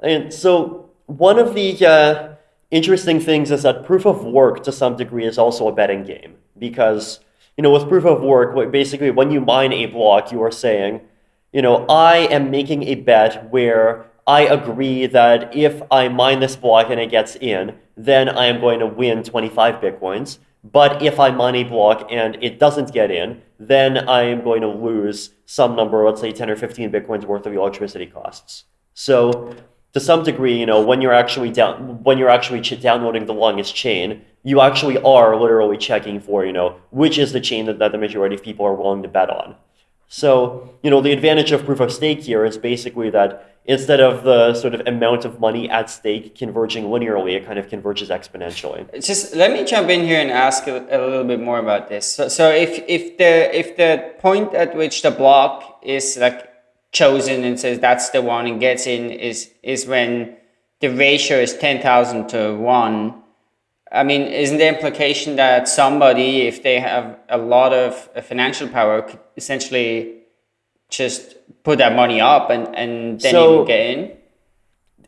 and so one of the uh, interesting things is that proof of work to some degree is also a betting game because you know with proof of work, basically when you mine a block, you are saying, you know, I am making a bet where I agree that if I mine this block and it gets in, then I am going to win 25 Bitcoins. But if I mine a block and it doesn't get in, then I am going to lose some number, let's say 10 or 15 Bitcoins worth of electricity costs. So to some degree, you know, when you're actually down, when you're actually downloading the longest chain, you actually are literally checking for, you know, which is the chain that, that the majority of people are willing to bet on. So, you know, the advantage of proof of stake here is basically that instead of the sort of amount of money at stake converging linearly, it kind of converges exponentially. Just let me jump in here and ask a, a little bit more about this. So, so if, if the if the point at which the block is like chosen and says that's the one and gets in is is when the ratio is 10,000 to 1 I mean, isn't the implication that somebody, if they have a lot of uh, financial power, could essentially just put that money up and, and then so, get in?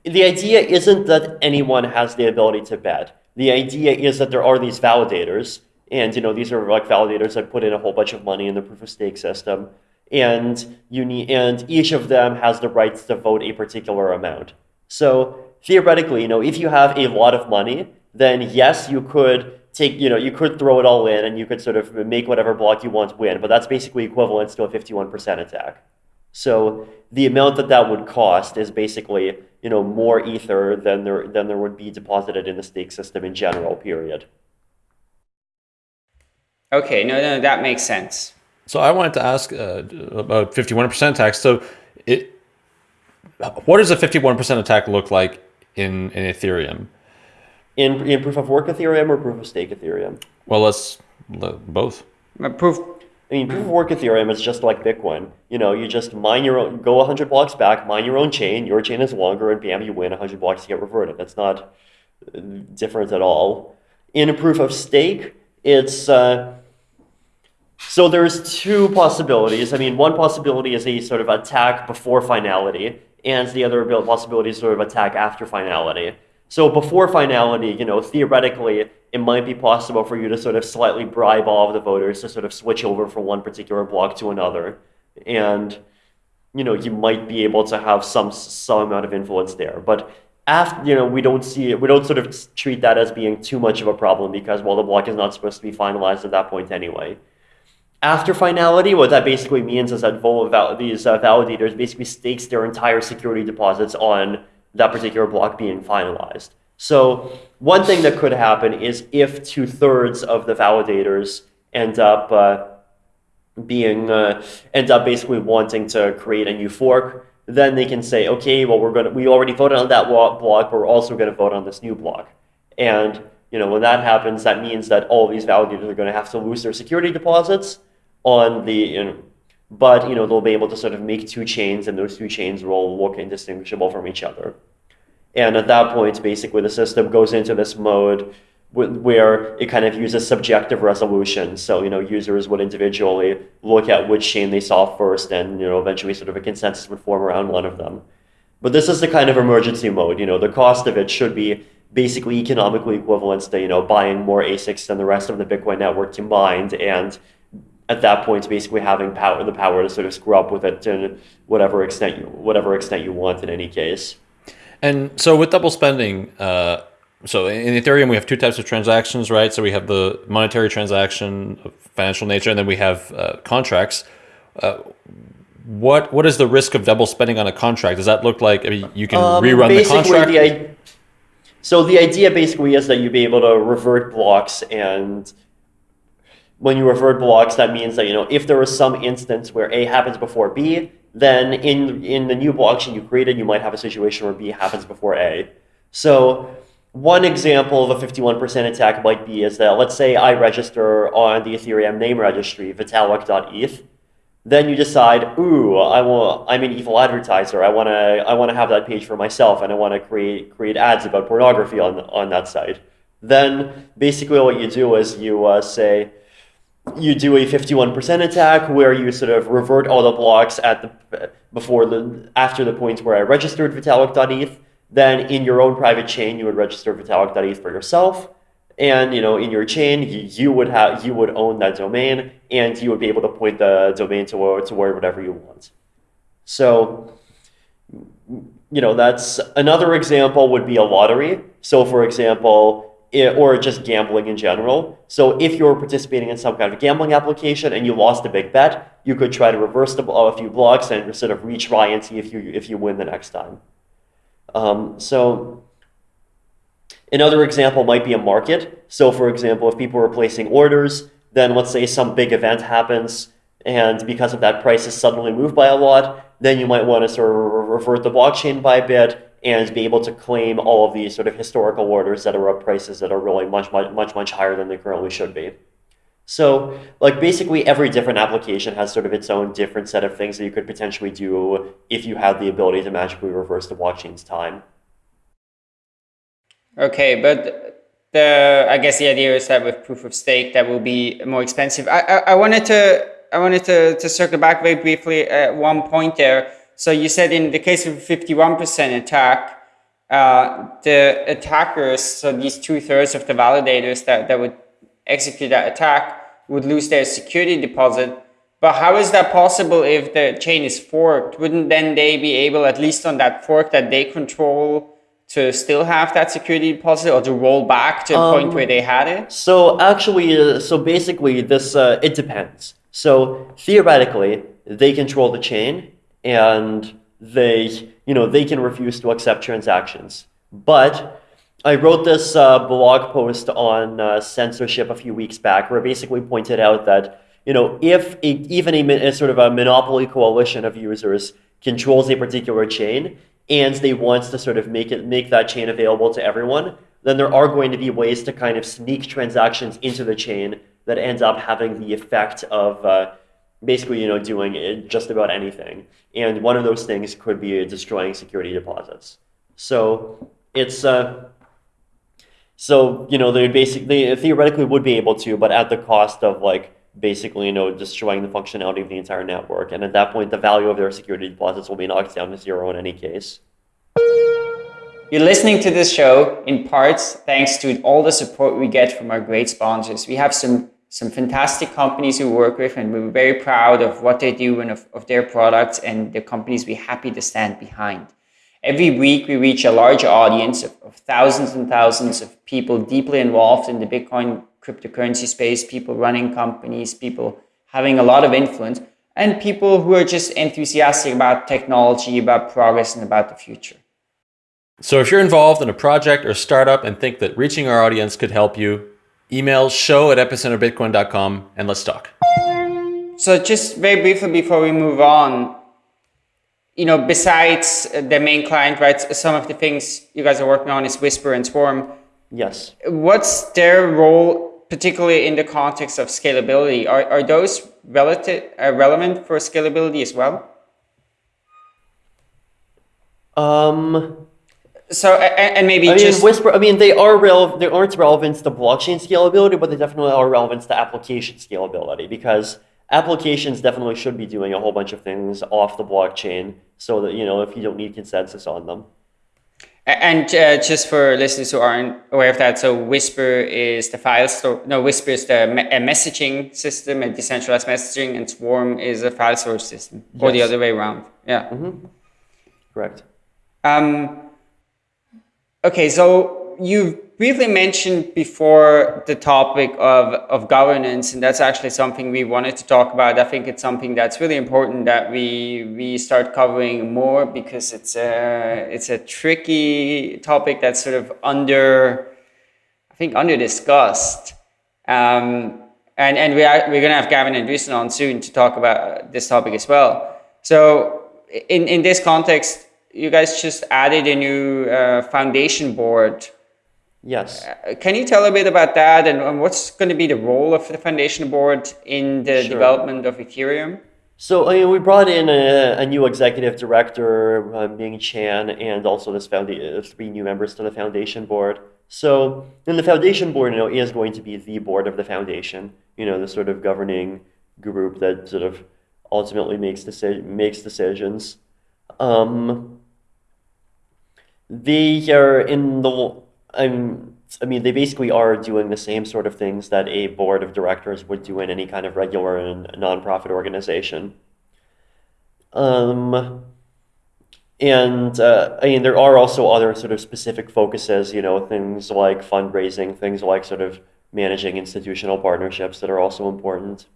The idea isn't that anyone has the ability to bet. The idea is that there are these validators, and you know these are like validators that put in a whole bunch of money in the proof of stake system, and you need, and each of them has the rights to vote a particular amount. So theoretically, you know, if you have a lot of money, then yes, you could take, you know, you could throw it all in and you could sort of make whatever block you want win, but that's basically equivalent to a 51% attack. So the amount that that would cost is basically, you know, more ether than there than there would be deposited in the stake system in general. Period. Okay, no, no, that makes sense. So I wanted to ask uh, about 51% attack. So it, what does a 51% attack look like in, in Ethereum? In, in proof of work Ethereum or proof of stake Ethereum? Well, let's both. proof. I mean, proof of work Ethereum is just like Bitcoin. You know, you just mine your own, go 100 blocks back, mine your own chain. Your chain is longer, and bam, you win 100 blocks to get reverted. That's not uh, different at all. In a proof of stake, it's uh, so there's two possibilities. I mean, one possibility is a sort of attack before finality, and the other possibility is sort of attack after finality. So before finality, you know, theoretically, it might be possible for you to sort of slightly bribe all of the voters to sort of switch over from one particular block to another. And, you know, you might be able to have some some amount of influence there. But after, you know, we don't see it, we don't sort of treat that as being too much of a problem because, well, the block is not supposed to be finalized at that point anyway. After finality, what that basically means is that these uh, validators basically stakes their entire security deposits on that particular block being finalized. So one thing that could happen is if two thirds of the validators end up uh, being uh, end up basically wanting to create a new fork, then they can say, okay, well we're gonna we already voted on that block, but we're also going to vote on this new block. And you know when that happens, that means that all these validators are going to have to lose their security deposits on the you know, but you know they'll be able to sort of make two chains and those two chains will look indistinguishable from each other. And at that point basically the system goes into this mode where it kind of uses subjective resolution. So you know users would individually look at which chain they saw first and you know eventually sort of a consensus would form around one of them. But this is the kind of emergency mode. You know the cost of it should be basically economically equivalent to you know buying more asics than the rest of the bitcoin network combined and at that point basically having power the power to sort of screw up with it to whatever extent you whatever extent you want in any case. And so with double spending, uh, so in Ethereum we have two types of transactions, right? So we have the monetary transaction of financial nature, and then we have uh, contracts. Uh, what what is the risk of double spending on a contract? Does that look like I mean, you can um, rerun the contract? The, so the idea basically is that you'd be able to revert blocks and when you revert blocks, that means that, you know, if there is some instance where A happens before B, then in, in the new blockchain you created, you might have a situation where B happens before A. So one example of a 51% attack might be is that, let's say I register on the Ethereum name registry, vitalik.eth. Then you decide, ooh, I will, I'm an evil advertiser. I want to I wanna have that page for myself, and I want to create, create ads about pornography on, on that site. Then basically what you do is you uh, say, you do a 51% attack where you sort of revert all the blocks at the before the after the point where I registered Vitalik.eth. Then in your own private chain, you would register Vitalik.eth for yourself. And you know, in your chain, you, you would have you would own that domain, and you would be able to point the domain to to where whatever you want. So, you know, that's another example would be a lottery. So, for example, or just gambling in general. So if you're participating in some kind of gambling application and you lost a big bet, you could try to reverse the, a few blocks and sort of retry and see if you if you win the next time. Um, so another example might be a market. So for example, if people are placing orders, then let's say some big event happens and because of that price is suddenly moved by a lot, then you might want to sort of revert the blockchain by a bit and be able to claim all of these sort of historical orders that are at prices that are really much, much, much, much higher than they currently should be. So like basically every different application has sort of its own different set of things that you could potentially do if you had the ability to magically reverse the blockchain's time. Okay, but the I guess the idea is that with proof of stake that will be more expensive. I I, I wanted to I wanted to, to circle back very briefly at one point there. So you said in the case of a 51% attack, uh, the attackers, so these two thirds of the validators that, that would execute that attack would lose their security deposit. But how is that possible if the chain is forked? Wouldn't then they be able, at least on that fork that they control, to still have that security deposit or to roll back to a um, point where they had it? So actually, uh, so basically this, uh, it depends. So theoretically, they control the chain and they, you know, they can refuse to accept transactions. But I wrote this uh, blog post on uh, censorship a few weeks back where I basically pointed out that, you know, if a, even a, a sort of a monopoly coalition of users controls a particular chain and they want to sort of make it make that chain available to everyone, then there are going to be ways to kind of sneak transactions into the chain that ends up having the effect of uh, basically, you know, doing just about anything. And one of those things could be destroying security deposits. So it's uh, so you know they basically theoretically would be able to, but at the cost of like basically you know destroying the functionality of the entire network. And at that point, the value of their security deposits will be knocked down to zero in any case. You're listening to this show in parts thanks to all the support we get from our great sponsors. We have some some fantastic companies we work with and we're very proud of what they do and of, of their products and the companies we're happy to stand behind. Every week we reach a large audience of, of thousands and thousands of people deeply involved in the Bitcoin cryptocurrency space, people running companies, people having a lot of influence, and people who are just enthusiastic about technology, about progress, and about the future. So if you're involved in a project or startup and think that reaching our audience could help you, email show at epicenterbitcoin.com and let's talk. So just very briefly before we move on, you know, besides the main client, right, some of the things you guys are working on is Whisper and Swarm. Yes. What's their role, particularly in the context of scalability? Are, are those relative, uh, relevant for scalability as well? Um, so and maybe I just mean, Whisper. I mean, they are real. They aren't relevant to blockchain scalability, but they definitely are relevant to application scalability because applications definitely should be doing a whole bunch of things off the blockchain, so that you know if you don't need consensus on them. And uh, just for listeners who aren't aware of that, so Whisper is the file store. No, Whisper is the me a messaging system, a decentralized messaging, and Swarm is a file storage system, yes. or the other way around. Yeah. Mm -hmm. Correct. Um, Okay, so you've briefly mentioned before the topic of, of governance, and that's actually something we wanted to talk about. I think it's something that's really important that we we start covering more because it's a it's a tricky topic that's sort of under, I think, under discussed. Um, and and we are, we're going to have Gavin and Andresen on soon to talk about this topic as well. So in, in this context, you guys just added a new uh, foundation board. Yes. Uh, can you tell a bit about that and, and, what's going to be the role of the foundation board in the sure. development of Ethereum? So I mean, we brought in a, a new executive director, uh, Ming Chan, and also this uh, three new members to the foundation board. So in the foundation board, you know, is going to be the board of the foundation, you know, the sort of governing group that sort of ultimately makes, deci- makes decisions. Um, they are in the, I'm, I mean, they basically are doing the same sort of things that a board of directors would do in any kind of regular and nonprofit organization. Um, and uh, I mean, there are also other sort of specific focuses, you know, things like fundraising, things like sort of managing institutional partnerships that are also important.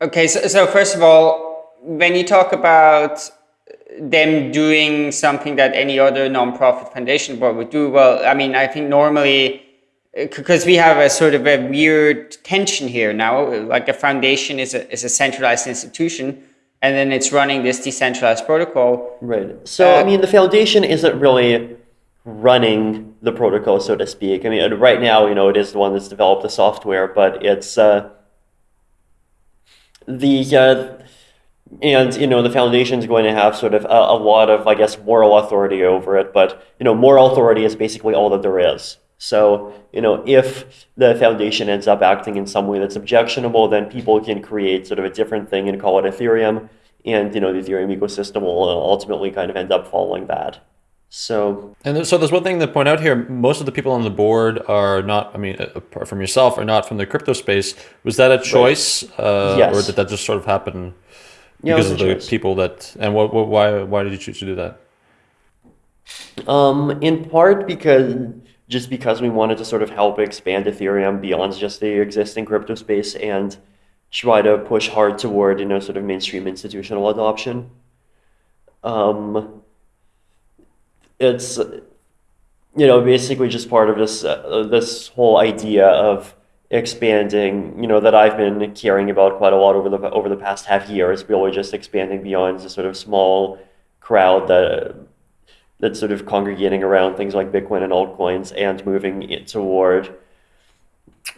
Okay, so, so first of all, when you talk about them doing something that any other nonprofit foundation board would do. Well, I mean, I think normally because we have a sort of a weird tension here now. Like a foundation is a is a centralized institution, and then it's running this decentralized protocol. Right. So Uh, I mean, the foundation isn't really running the protocol, so to speak. I mean, right now, you know, it is the one that's developed the software, but it's uh, the uh, and you know the foundation is going to have sort of a, a lot of, I guess, moral authority over it. But you know, moral authority is basically all that there is. So you know, if the foundation ends up acting in some way that's objectionable, then people can create sort of a different thing and call it Ethereum, and you know, the Ethereum ecosystem will ultimately kind of end up following that. So And so there's one thing to point out here. Most of the people on the board are not, I mean, apart from yourself, are not from the crypto space. Was that a choice? Uh, Yes. Or did that just sort of happen Yeah, because of the people that, and what, what, why, why did you choose to do that? Um, in part because just because we wanted to sort of help expand Ethereum beyond just the existing crypto space and try to push hard toward, you know, sort of mainstream institutional adoption. Um, it's, you know, basically just part of this uh, this whole idea of expanding, you know, that I've been caring about quite a lot over the over the past half year is really just expanding beyond the sort of small crowd that that's sort of congregating around things like Bitcoin and altcoins and moving it toward,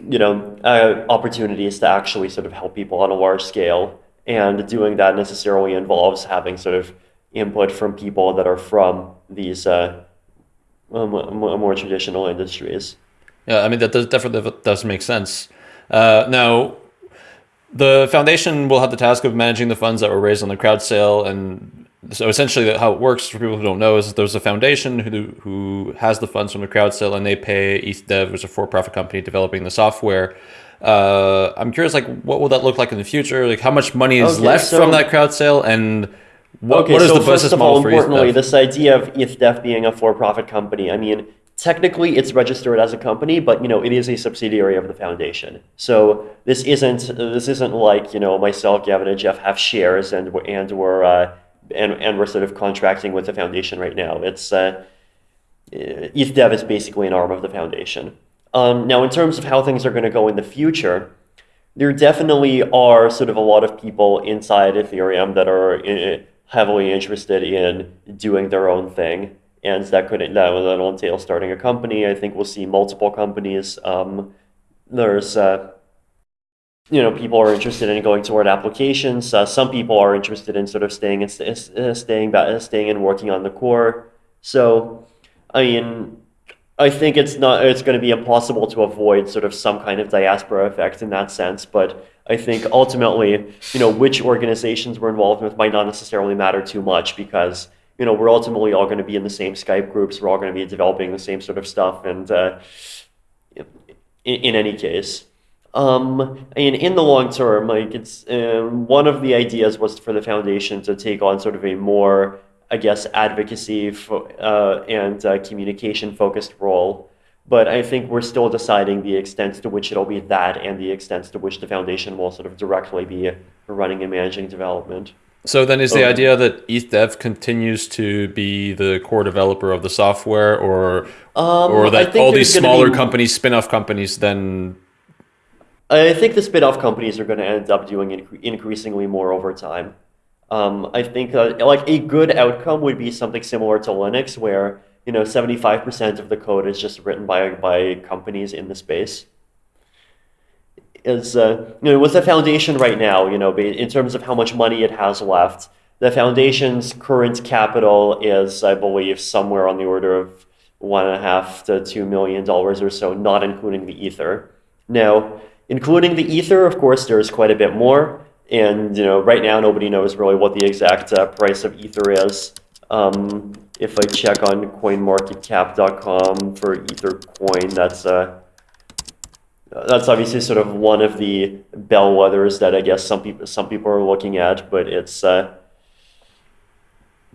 you know, uh, opportunities to actually sort of help people on a large scale. And doing that necessarily involves having sort of input from people that are from these uh, more, more traditional industries. Yeah, I mean, that does, definitely does make sense. Uh, now, the foundation will have the task of managing the funds that were raised on the crowd sale. And so essentially how it works for people who don't know is there's a foundation who, who has the funds from the crowd sale and they pay ETHDev, which is a for-profit company developing the software. Uh, I'm curious, like, what will that look like in the future? Like, how much money is Okay, left so- from that crowd sale, and what, Okay, what is so the first business of all, model for importantly, ETHDev? this idea of ETHDev being a for-profit company, I mean, technically it's registered as a company, but you know, it is a subsidiary of the foundation. So this isn't this isn't like you know myself, Gavin, and Jeff have shares and we're- and we're uh, and and we're sort of contracting with the foundation right now. It's uh, ETHDev is basically an arm of the foundation. Um, now, in terms of how things are going to go in the future, there definitely are sort of a lot of people inside Ethereum that are uh, heavily interested in doing their own thing, and that could that that'll entail starting a company. I think we'll see multiple companies. Um, there's uh, you know people are interested in going toward applications. Uh, some people are interested in sort of staying and st- uh, staying back, staying and working on the core. So, I mean, I think it's not it's going to be impossible to avoid sort of some kind of diaspora effect in that sense, but I think ultimately, you know, which organizations we're involved with might not necessarily matter too much because you know we're ultimately all going to be in the same Skype groups, we're all going to be developing the same sort of stuff, and uh, in, in any case. Um, and in the long term, like it's um, one of the ideas was for the foundation to take on sort of a more I guess, advocacy uh, and uh, communication focused role. But I think we're still deciding the extent to which it'll be that and the extent to which the foundation will sort of directly be running and managing development. So then is the Okay. idea that ETHDev continues to be the core developer of the software or Um, or that all these smaller be- companies, spin-off companies then I think the spin-off companies are going to end up doing incre- increasingly more over time. Um, I think uh, like a good outcome would be something similar to Linux, where you know 75% of the code is just written by by companies in the space. Is uh, you know with the foundation right now, you know, in terms of how much money it has left, the foundation's current capital is, I believe, somewhere on the order of one and a half to two million dollars or so, not including the ether. Now, including the ether, of course, there's quite a bit more. And you know, right now, nobody knows really what the exact uh, price of ether is. Um, if I check on CoinMarketCap.com for ether coin, that's uh, that's obviously sort of one of the bellwethers that I guess some people some people are looking at. But it's uh,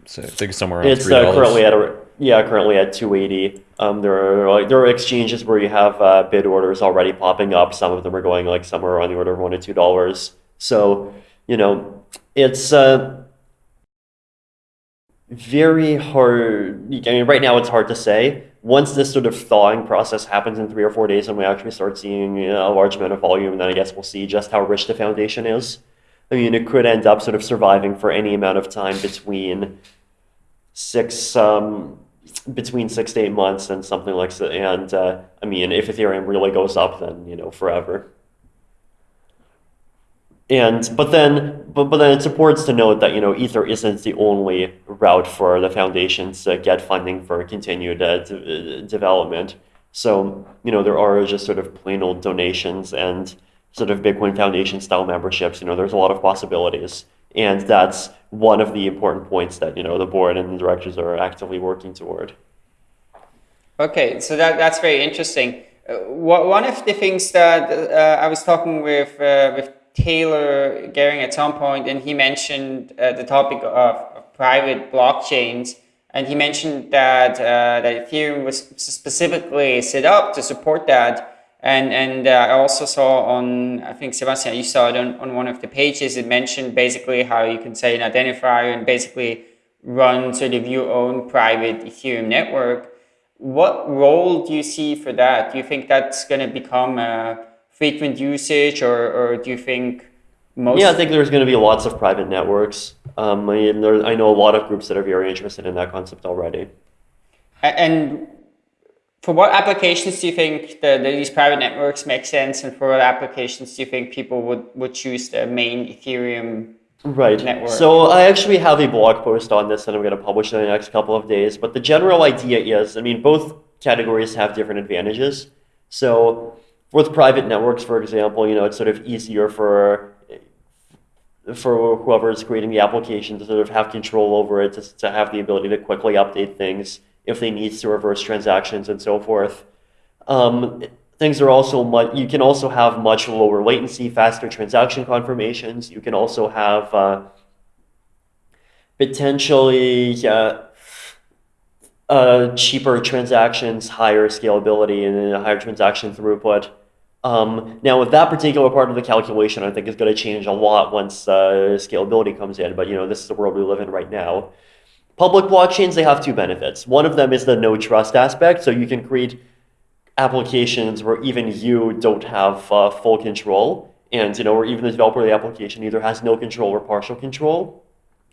so I think somewhere around it's three uh, currently at a yeah currently at 280. Um, there are like there are exchanges where you have uh, bid orders already popping up. Some of them are going like somewhere on the order of one to two dollars. So you know it's uh, very hard. I mean, right now it's hard to say. Once this sort of thawing process happens in three or four days, and we actually start seeing you know, a large amount of volume, then I guess we'll see just how rich the foundation is. I mean, it could end up sort of surviving for any amount of time between six, um, between six to eight months and something like that. And uh, I mean, if Ethereum really goes up, then you know, forever. And but then but, but then it's important to note that you know Ether isn't the only route for the foundations to get funding for continued uh, development. So you know there are just sort of plain old donations and sort of Bitcoin Foundation style memberships. You know there's a lot of possibilities, and that's one of the important points that you know the board and the directors are actively working toward. Okay, so that that's very interesting. Uh, one of the things that uh, I was talking with uh, with Taylor Gerring at some point, and he mentioned uh, the topic of, of, private blockchains, and he mentioned that uh, that Ethereum was specifically set up to support that. And and uh, I also saw on I think Sebastian, you saw it on, on one of the pages. It mentioned basically how you can say an identifier and basically run sort of your own private Ethereum network. What role do you see for that? Do you think that's going to become a frequent usage, or, or do you think most? Yeah, I think there's going to be lots of private networks. Um, I, mean, there, I know a lot of groups that are very interested in that concept already. And for what applications do you think the, the, these private networks make sense, and for what applications do you think people would, would choose the main Ethereum right. network? So I actually have a blog post on this that I'm going to publish in the next couple of days. But the general idea is, I mean, both categories have different advantages. So with private networks, for example, you know, it's sort of easier for for whoever is creating the application to sort of have control over it, to, to have the ability to quickly update things if they need to reverse transactions and so forth. Um, things are also much, you can also have much lower latency, faster transaction confirmations. You can also have uh, potentially uh, uh, cheaper transactions, higher scalability, and higher transaction throughput. Um, now, with that particular part of the calculation, I think is going to change a lot once uh, scalability comes in. But you know, this is the world we live in right now. Public blockchains they have two benefits. One of them is the no trust aspect, so you can create applications where even you don't have uh, full control, and you know, or even the developer of the application either has no control or partial control.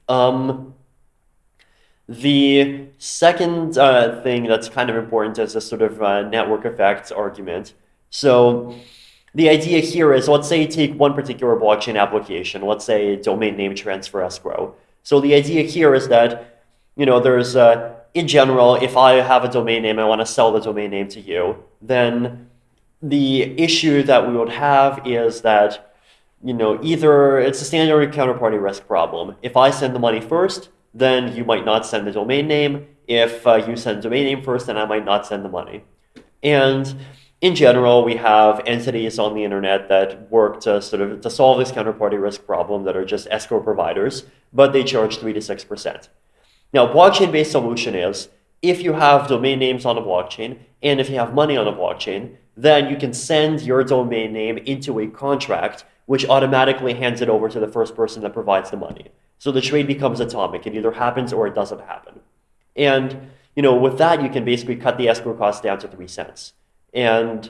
Um, the second uh, thing that's kind of important is a sort of uh, network effects argument. So the idea here is, let's say you take one particular blockchain application, let's say domain name transfer escrow. So the idea here is that, you know, there's, uh, in general, if I have a domain name, I want to sell the domain name to you, then the issue that we would have is that, you know, either it's a standard counterparty risk problem. If I send the money first, then you might not send the domain name. If uh, you send domain name first, then I might not send the money. And in general, we have entities on the internet that work to sort of to solve this counterparty risk problem that are just escrow providers, but they charge three to six percent. Now, blockchain-based solution is if you have domain names on a blockchain and if you have money on a blockchain, then you can send your domain name into a contract which automatically hands it over to the first person that provides the money. So the trade becomes atomic. It either happens or it doesn't happen. And you know, with that, you can basically cut the escrow cost down to three cents. And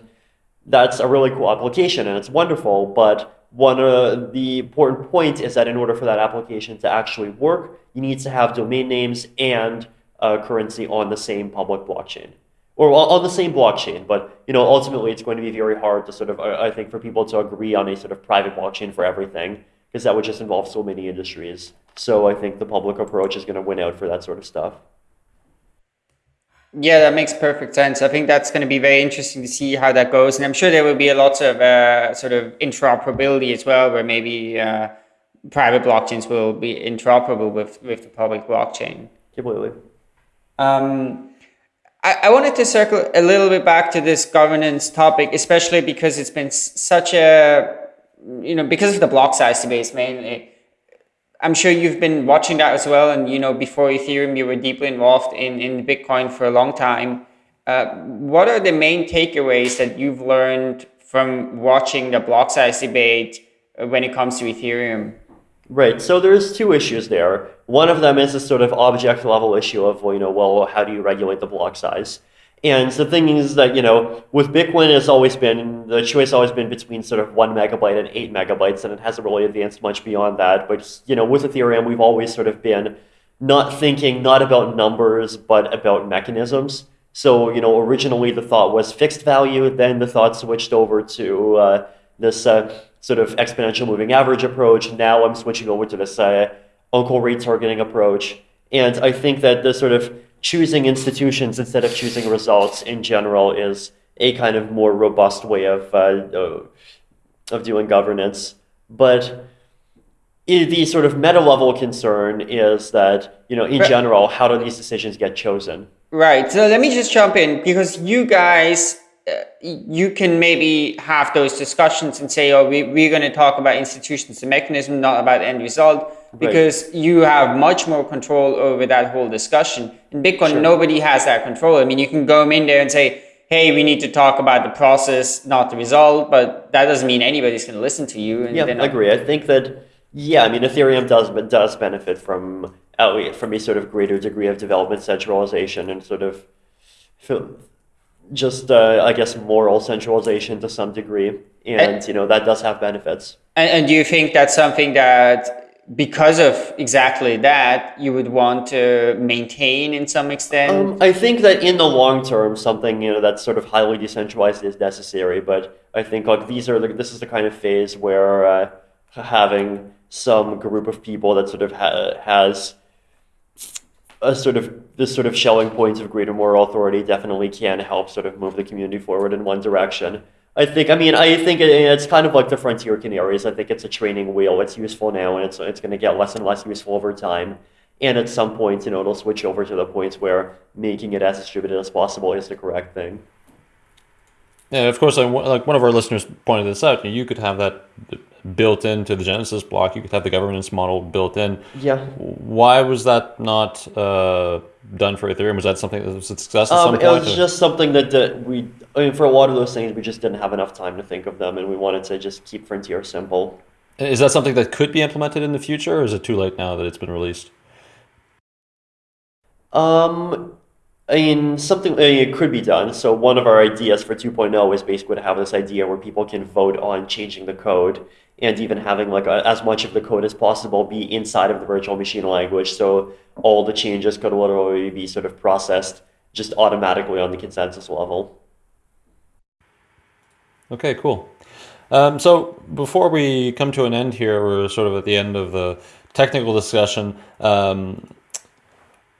that's a really cool application and it's wonderful. But one of the important points is that in order for that application to actually work, you need to have domain names and uh, currency on the same public blockchain or on the same blockchain. But you know, ultimately, it's going to be very hard to sort of, I think, for people to agree on a sort of private blockchain for everything because that would just involve so many industries. So I think the public approach is going to win out for that sort of stuff. Yeah, that makes perfect sense. I think that's going to be very interesting to see how that goes. And I'm sure there will be a lot of uh, sort of interoperability as well, where maybe uh, private blockchains will be interoperable with, with the public blockchain. Completely. Um, I, I wanted to circle a little bit back to this governance topic, especially because it's been such a, you know, because of the block size debates mainly I'm sure you've been watching that as well. And, you know, before Ethereum, you were deeply involved in, in Bitcoin for a long time. Uh, what are the main takeaways that you've learned from watching the block size debate uh, when it comes to Ethereum? Right. So there's two issues there. one of them is a sort of object level issue of, well, you know, well, how do you regulate the block size? And the thing is that, you know, with Bitcoin, it's always been, the choice always been between sort of one megabyte and eight megabytes, and it hasn't really advanced much beyond that. But, you know, with Ethereum, we've always sort of been not thinking not about numbers, but about mechanisms. So, you know, originally the thought was fixed value, then the thought switched over to uh, this uh, sort of exponential moving average approach. Now I'm switching over to this uh, uncle rate targeting approach. And I think that the sort of choosing institutions instead of choosing results in general is a kind of more robust way of, uh, of doing governance. But the sort of meta level concern is that, you know, in right. general, how do these decisions get chosen? Right. So let me just jump in because you guys, uh, you can maybe have those discussions and say, oh, we, we're going to talk about institutions and mechanism, not about end result because right. you have much more control over that whole discussion. In Bitcoin, sure. nobody has that control. I mean, you can go in there and say, hey, we need to talk about the process, not the result, but that doesn't mean anybody's going to listen to you. yeah, I agree. I think that, yeah, I mean, Ethereum does, but does benefit from, from a sort of greater degree of development centralization and sort of just, uh, I guess, moral centralization to some degree. And, and, you know, that does have benefits. And, and do you think that's something that because of exactly that, you would want to maintain in some extent? Um, I think that in the long term, something you know that's sort of highly decentralized is necessary. But I think like these are the, this is the kind of phase where uh, having some group of people that sort of ha has a sort of this sort of Schelling points of greater moral authority definitely can help sort of move the community forward in one direction. I think, I mean, I think it's kind of like the frontier canaries. I think it's a training wheel. It's useful now, and it's, it's going to get less and less useful over time. And at some point, you know, it'll switch over to the points where making it as distributed as possible is the correct thing. Yeah, of course, like one of our listeners pointed this out, you could have that built into the Genesis block. You could have the governance model built in. Yeah. Why was that not uh, done for Ethereum? Was that something that was a success um? It was or? just something that, that we, I mean, for a lot of those things, we just didn't have enough time to think of them, and we wanted to just keep Frontier simple. Is that something that could be implemented in the future, or is it too late now that it's been released? Um, I mean, something I mean, it could be done. So one of our ideas for 2.0 is basically to have this idea where people can vote on changing the code and even having like a, as much of the code as possible be inside of the virtual machine language. So all the changes could literally be sort of processed just automatically on the consensus level. Okay, cool. Um, so before we come to an end here, we're sort of at the end of the technical discussion. Um,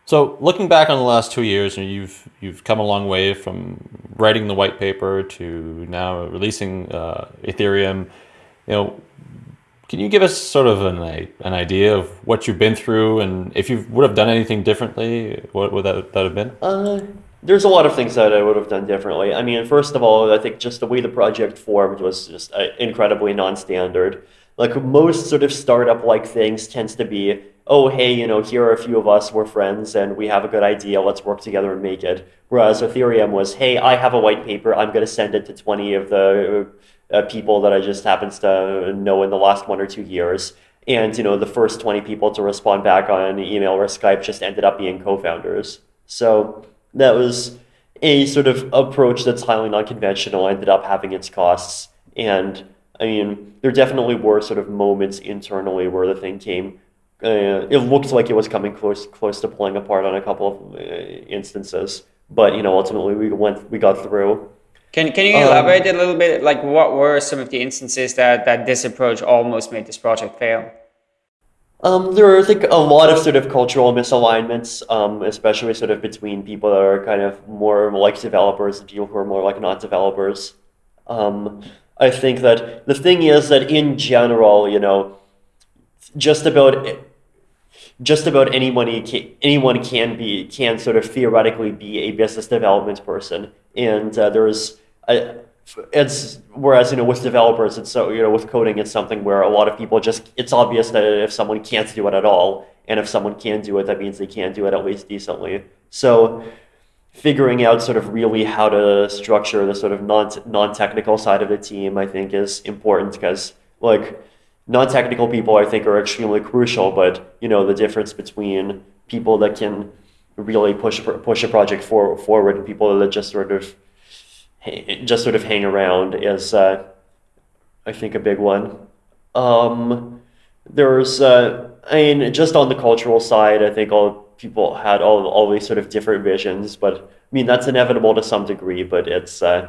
so looking back on the last two years, and you've you've come a long way from writing the white paper to now releasing uh, Ethereum. You know, can you give us sort of an, an idea of what you've been through and if you would have done anything differently, what would that, that have been? Uh, there's a lot of things that I would have done differently. I mean, first of all, I think just the way the project formed was just uh, incredibly non-standard. Like most sort of startup-like things tends to be, oh, hey, you know, here are a few of us, we're friends, and we have a good idea, let's work together and make it. Whereas Ethereum was, hey, I have a white paper, I'm going to send it to 20 of the uh, people that I just happens to know in the last one or two years. And you know, the first 20 people to respond back on email or Skype just ended up being co-founders. So that was a sort of approach that's highly non-conventional, ended up having its costs. And I mean, there definitely were sort of moments internally where the thing came. Uh, it looked like it was coming close close to pulling apart on a couple of uh, instances, but you know, ultimately we went we got through. Can, can you elaborate um, a little bit? Like, what were some of the instances that, that this approach almost made this project fail? Um, there are, I think, a lot of sort of cultural misalignments, um, especially sort of between people that are kind of more like developers and people who are more like not developers. Um, I think that the thing is that in general, you know, just about just about anyone can, anyone can be can sort of theoretically be a business development person, and uh, there's I, it's whereas you know with developers it's so you know with coding it's something where a lot of people just it's obvious that if someone can't do it at all and if someone can do it that means they can do it at least decently. So figuring out sort of really how to structure the sort of non non-technical side of the team I think is important because like non-technical people I think are extremely crucial, but you know the difference between people that can really push push a project for, forward and people that just sort of just sort of hang around is uh, I think a big one. Um, there's uh, I mean just on the cultural side, I think all people had all all these sort of different visions, but I mean that's inevitable to some degree, but it's uh,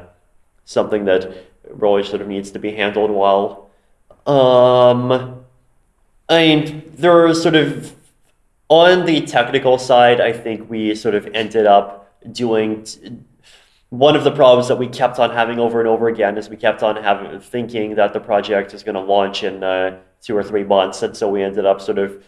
something that really sort of needs to be handled well. Um, I mean, there are sort of on the technical side, I think we sort of ended up doing one of the problems that we kept on having over and over again is we kept on having thinking that the project is going to launch in uh, two or three months, and so we ended up sort of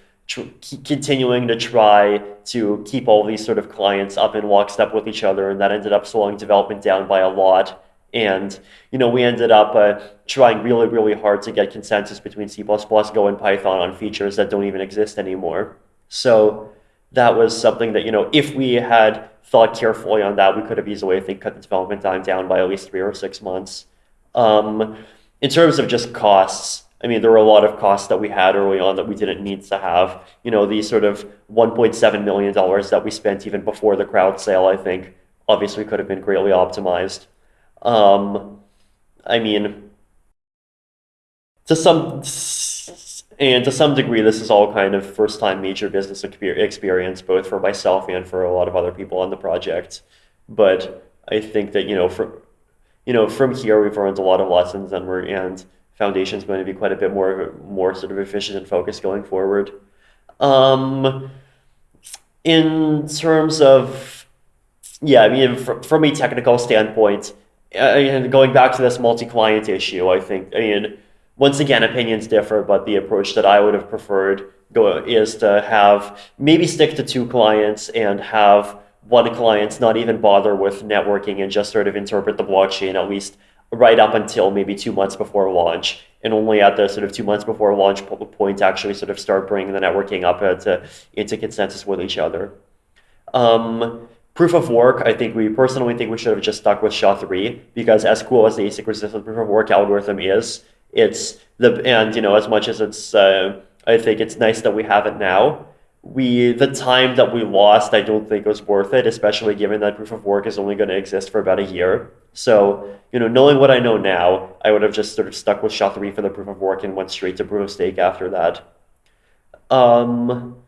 continuing to try to keep all these sort of clients up in lockstep with each other, and that ended up slowing development down by a lot. And you know, we ended up uh, trying really, really hard to get consensus between C++, Go, and Python on features that don't even exist anymore. So that was something that you know, if we had thought carefully on that, we could have easily, I think, cut the development time down by at least three or six months. Um, in terms of just costs, I mean, there were a lot of costs that we had early on that we didn't need to have. You know, these sort of $1.7 million that we spent even before the crowd sale, I think, obviously could have been greatly optimized. Um, I mean, to some and to some degree, this is all kind of first time major business experience, both for myself and for a lot of other people on the project. But I think that you know, from you know, from here we've learned a lot of lessons, and we're and foundation is going to be quite a bit more more sort of efficient and focused going forward. Um, in terms of yeah, I mean, from a technical standpoint, and going back to this multi-client issue, I think, I mean, once again, opinions differ, but the approach that I would have preferred go, is to have maybe stick to two clients and have one client not even bother with networking and just sort of interpret the blockchain at least right up until maybe two months before launch and only at the sort of two months before launch point actually sort of start bringing the networking up into, into consensus with each other. Um, Proof of work, I think we personally think we should have just stuck with SHA-3 because as cool as the ASIC resistant proof of work algorithm is, it's the and you know as much as it's uh, I think it's nice that we have it now. We the time that we lost, I don't think was worth it, especially given that proof of work is only going to exist for about a year. So you know, knowing what I know now, I would have just sort of stuck with SHA-3 for the proof of work and went straight to proof of stake after that. Um,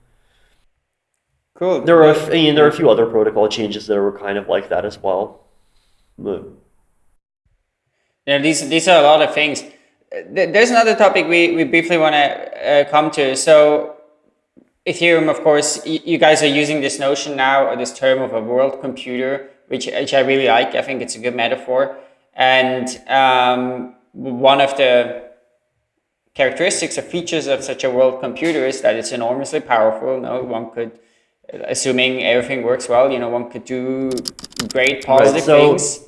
Cool. There are, I mean, there are a few other protocol changes that were kind of like that as well. But... Yeah, these these are a lot of things. There's another topic we, we briefly want to uh, come to. So Ethereum, of course, you guys are using this notion now, or this term of a world computer, which, which I really like. I think it's a good metaphor. And um, one of the characteristics or features of such a world computer is that it's enormously powerful. No, one could assuming everything works well, you know, one could do great positive right, so, things.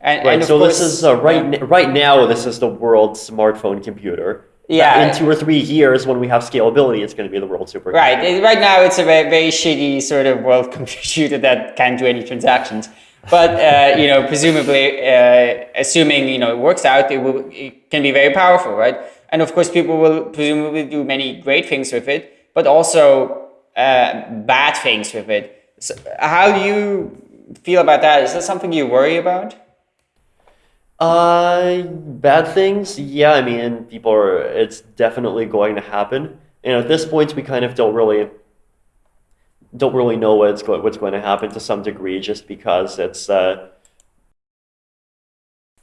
And, right, and so course, this is uh, right, yeah. right now, this is the world's smartphone computer. Yeah. In two or three years, when we have scalability, it's going to be the world supercomputer. Right. Right now, it's a very, very shitty sort of world <laughs> computer that can't do any transactions. But uh, you know, presumably, uh, assuming you know it works out, it will it can be very powerful, right? And of course, people will presumably do many great things with it, but also uh, bad things with it. So how do you feel about that? Is that something you worry about? Uh, bad things? Yeah, I mean, people are, it's definitely going to happen. And at this point, we kind of don't really, don't really know what's going, what's going to happen to some degree just because it's, uh,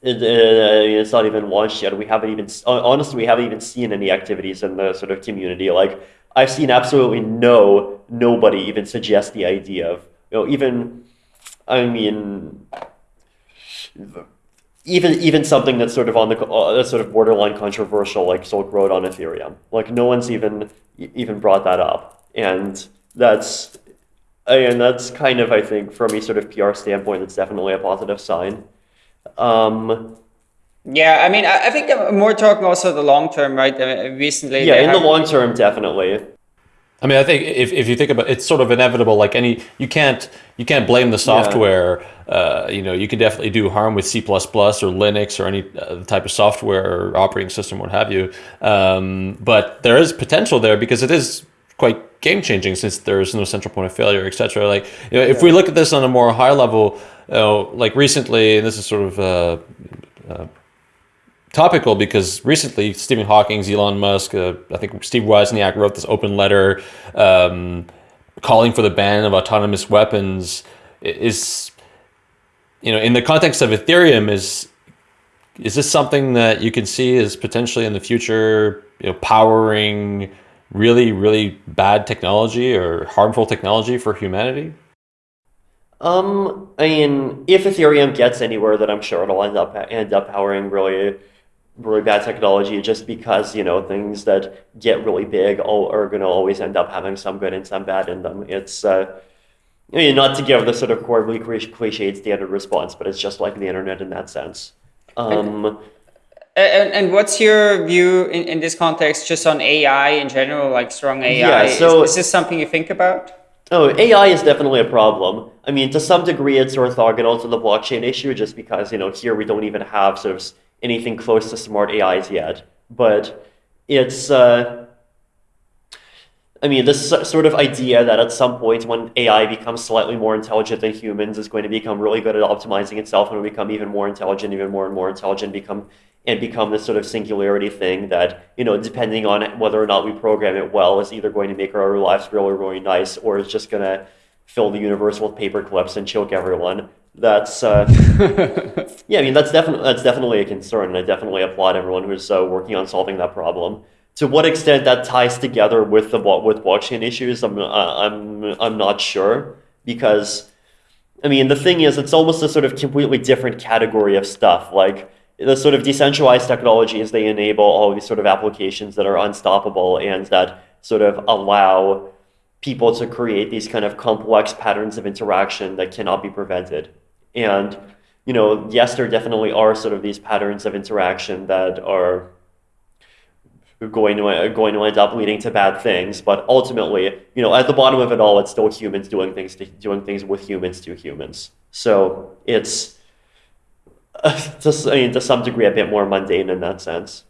it, uh, it's not even launched yet. We haven't even, honestly, we haven't even seen any activities in the sort of community. Like, I've seen absolutely no nobody even suggest the idea of you know even I mean even even something that's sort of on the uh, that's sort of borderline controversial like Silk Road on Ethereum like no one's even even brought that up and that's and that's kind of I think from a sort of PR standpoint it's definitely a positive sign. Um, yeah, I mean, I, I think I'm more talking also the long term, right? Uh, recently, yeah, in the long term, definitely. I mean, I think if, if you think about it, it's sort of inevitable. Like any, you can't you can't blame the software. Yeah. Uh, you know, you can definitely do harm with C++ or Linux or any uh, type of software or operating system, what have you. Um, but there is potential there because it is quite game changing since there's no central point of failure, etc. Like, you know, if yeah. we look at this on a more high level, you know, like recently, and this is sort of. Uh, uh topical because recently Stephen Hawking, Elon Musk, uh, I think Steve Wozniak wrote this open letter um, calling for the ban of autonomous weapons. Is you know in the context of Ethereum is is this something that you can see as potentially in the future you know powering really really bad technology or harmful technology for humanity? Um, I mean, if Ethereum gets anywhere, then I'm sure it'll end up end up powering really really bad technology just because you know things that get really big are going to always end up having some good and some bad in them. It's uh, I mean, not to give the sort of horribly cliched standard response, but it's just like the internet in that sense. Um, and, and, and, what's your view in, in this context just on AI in general, like strong AI? Yeah, so, is, is this something you think about? Oh, AI is definitely a problem. I mean, to some degree, it's orthogonal to the blockchain issue, just because you know here we don't even have sort of anything close to smart AIs yet, but it's, uh, I mean, this sort of idea that at some point when AI becomes slightly more intelligent than humans is going to become really good at optimizing itself and become even more intelligent, even more and more intelligent, become and become this sort of singularity thing that, you know, depending on whether or not we program it well, is either going to make our lives really, really nice or is just going to fill the universe with paper clips and choke everyone that's uh, <laughs> yeah. I mean, that's definitely that's definitely a concern, and I definitely applaud everyone who's uh, working on solving that problem. To what extent that ties together with the with blockchain issues, I'm uh, I'm I'm not sure because, I mean, the thing is, it's almost a sort of completely different category of stuff. Like the sort of decentralized technologies, they enable all these sort of applications that are unstoppable and that sort of allow people to create these kind of complex patterns of interaction that cannot be prevented. And, you know, yes, there definitely are sort of these patterns of interaction that are going to going to end up leading to bad things. But ultimately, you know, at the bottom of it all, it's still humans doing things to, doing things with humans to humans. So it's <laughs> to, I mean, to some degree a bit more mundane in that sense.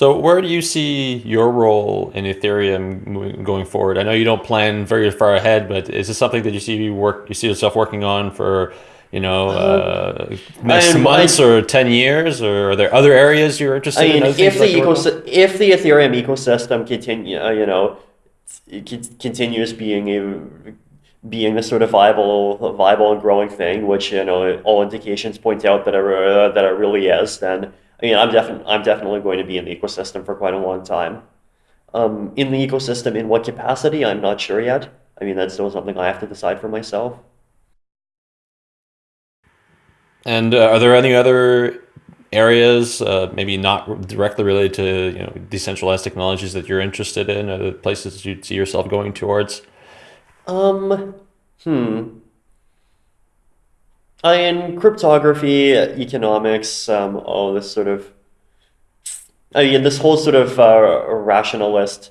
So where do you see your role in Ethereum going forward? I know you don't plan very far ahead, but is this something that you see you work you see yourself working on for you know uh, next months I, or ten years, or are there other areas you're interested I mean, in? If the if the Ethereum ecosystem continue, uh, you know, continues being a being a sort of viable, viable and growing thing, which you know all indications point out that it, uh, that it really is, then I mean, I'm definitely I'm definitely going to be in the ecosystem for quite a long time. Um, in the ecosystem, in what capacity, I'm not sure yet. I mean, that's still something I have to decide for myself. And uh, are there any other areas, uh, maybe not directly related to you know decentralized technologies that you're interested in, or places you see yourself going towards? Um, hmm. Uh, in cryptography, economics, um, all this sort of, I mean, this whole sort of uh, rationalist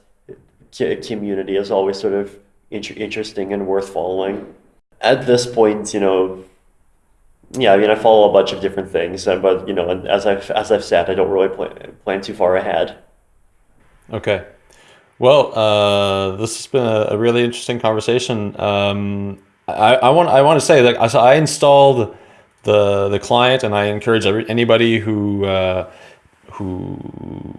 community is always sort of inter interesting and worth following. At this point, you know, yeah, I mean, I follow a bunch of different things, uh, but you know, as I've as I've said, I don't really plan plan too far ahead. Okay. Well, uh, this has been a, a really interesting conversation. Um, I, I want I want to say that I, I installed the the client, and I encourage every, anybody who uh, who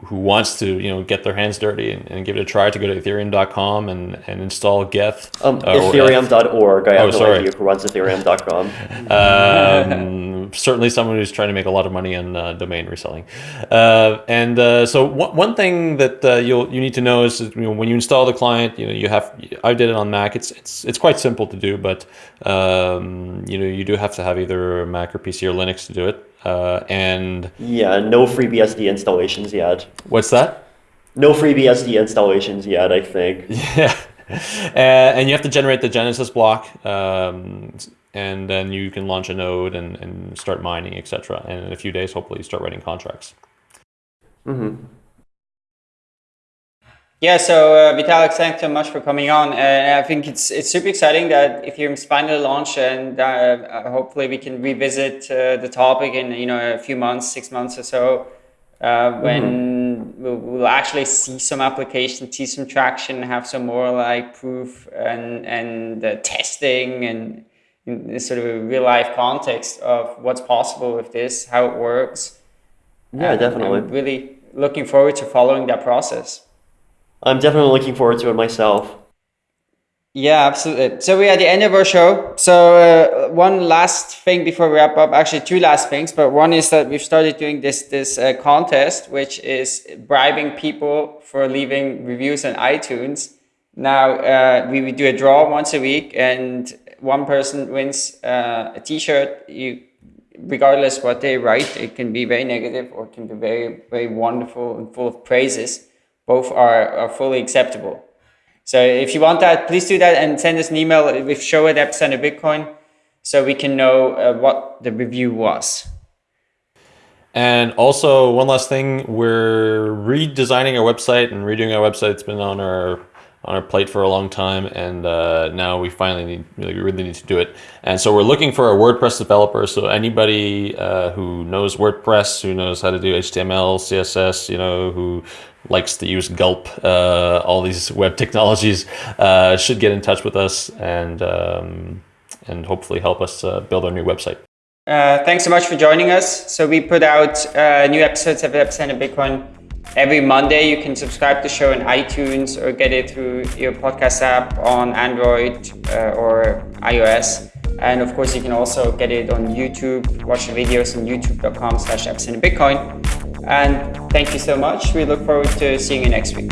who wants to you know get their hands dirty and, and give it a try to go to ethereum.com and, and install Geth. Um, uh, ethereum.org. I have oh, no sorry. idea who runs ethereum.com. <laughs> um, certainly someone who's trying to make a lot of money on uh, domain reselling. Uh, and uh, so one, one thing that uh, you'll you need to know is you know, when you install the client, you know you have I did it on Mac. It's it's it's quite simple to do, but um, you know you do have to have either Mac or PC or Linux to do it. Uh, and yeah, no FreeBSD installations yet. What's that? No FreeBSD installations yet, I think. <laughs> Yeah, uh, and you have to generate the Genesis block, um, and then you can launch a node and, and start mining, etc. And in a few days, hopefully, you start writing contracts. Mm-hmm. Yeah, so uh, Vitalik, thanks so much for coming on. And I think it's it's super exciting that Ethereum's finally launched, and uh, uh, hopefully we can revisit uh, the topic in you know a few months, six months or so, uh, when mm-hmm. we'll, we'll, actually see some application, see some traction, have some more like proof and and testing and sort of a real life context of what's possible with this, how it works. Yeah, and definitely. I'm really looking forward to following that process. I'm definitely looking forward to it myself. Yeah, absolutely. So we're at the end of our show. So uh, one last thing before we wrap up, actually two last things, but one is that we've started doing this this uh, contest, which is bribing people for leaving reviews on iTunes. Now uh, we, we do a draw once a week, and one person wins uh, a T-shirt. You, regardless what they write, it can be very negative or it can be very very wonderful and full of praises both are, are fully acceptable. So if you want that, please do that and send us an email with show at Epicenter Bitcoin so we can know uh, what the review was. And also one last thing, we're redesigning our website and redoing our website. It's been on our on our plate for a long time, and uh, now we finally need, really, really need to do it. And so we're looking for a WordPress developer. So anybody uh, who knows WordPress, who knows how to do HTML, CSS, you know, who likes to use Gulp, uh, all these web technologies, uh, should get in touch with us and um, and hopefully help us uh, build our new website. Uh, thanks so much for joining us. So we put out new episodes of Epicenter Bitcoin Every Monday, you can subscribe to the show in iTunes or get it through your podcast app on Android uh, or iOS. And of course, you can also get it on YouTube, watch the videos on youtube.com slash Bitcoin. And thank you so much. We look forward to seeing you next week.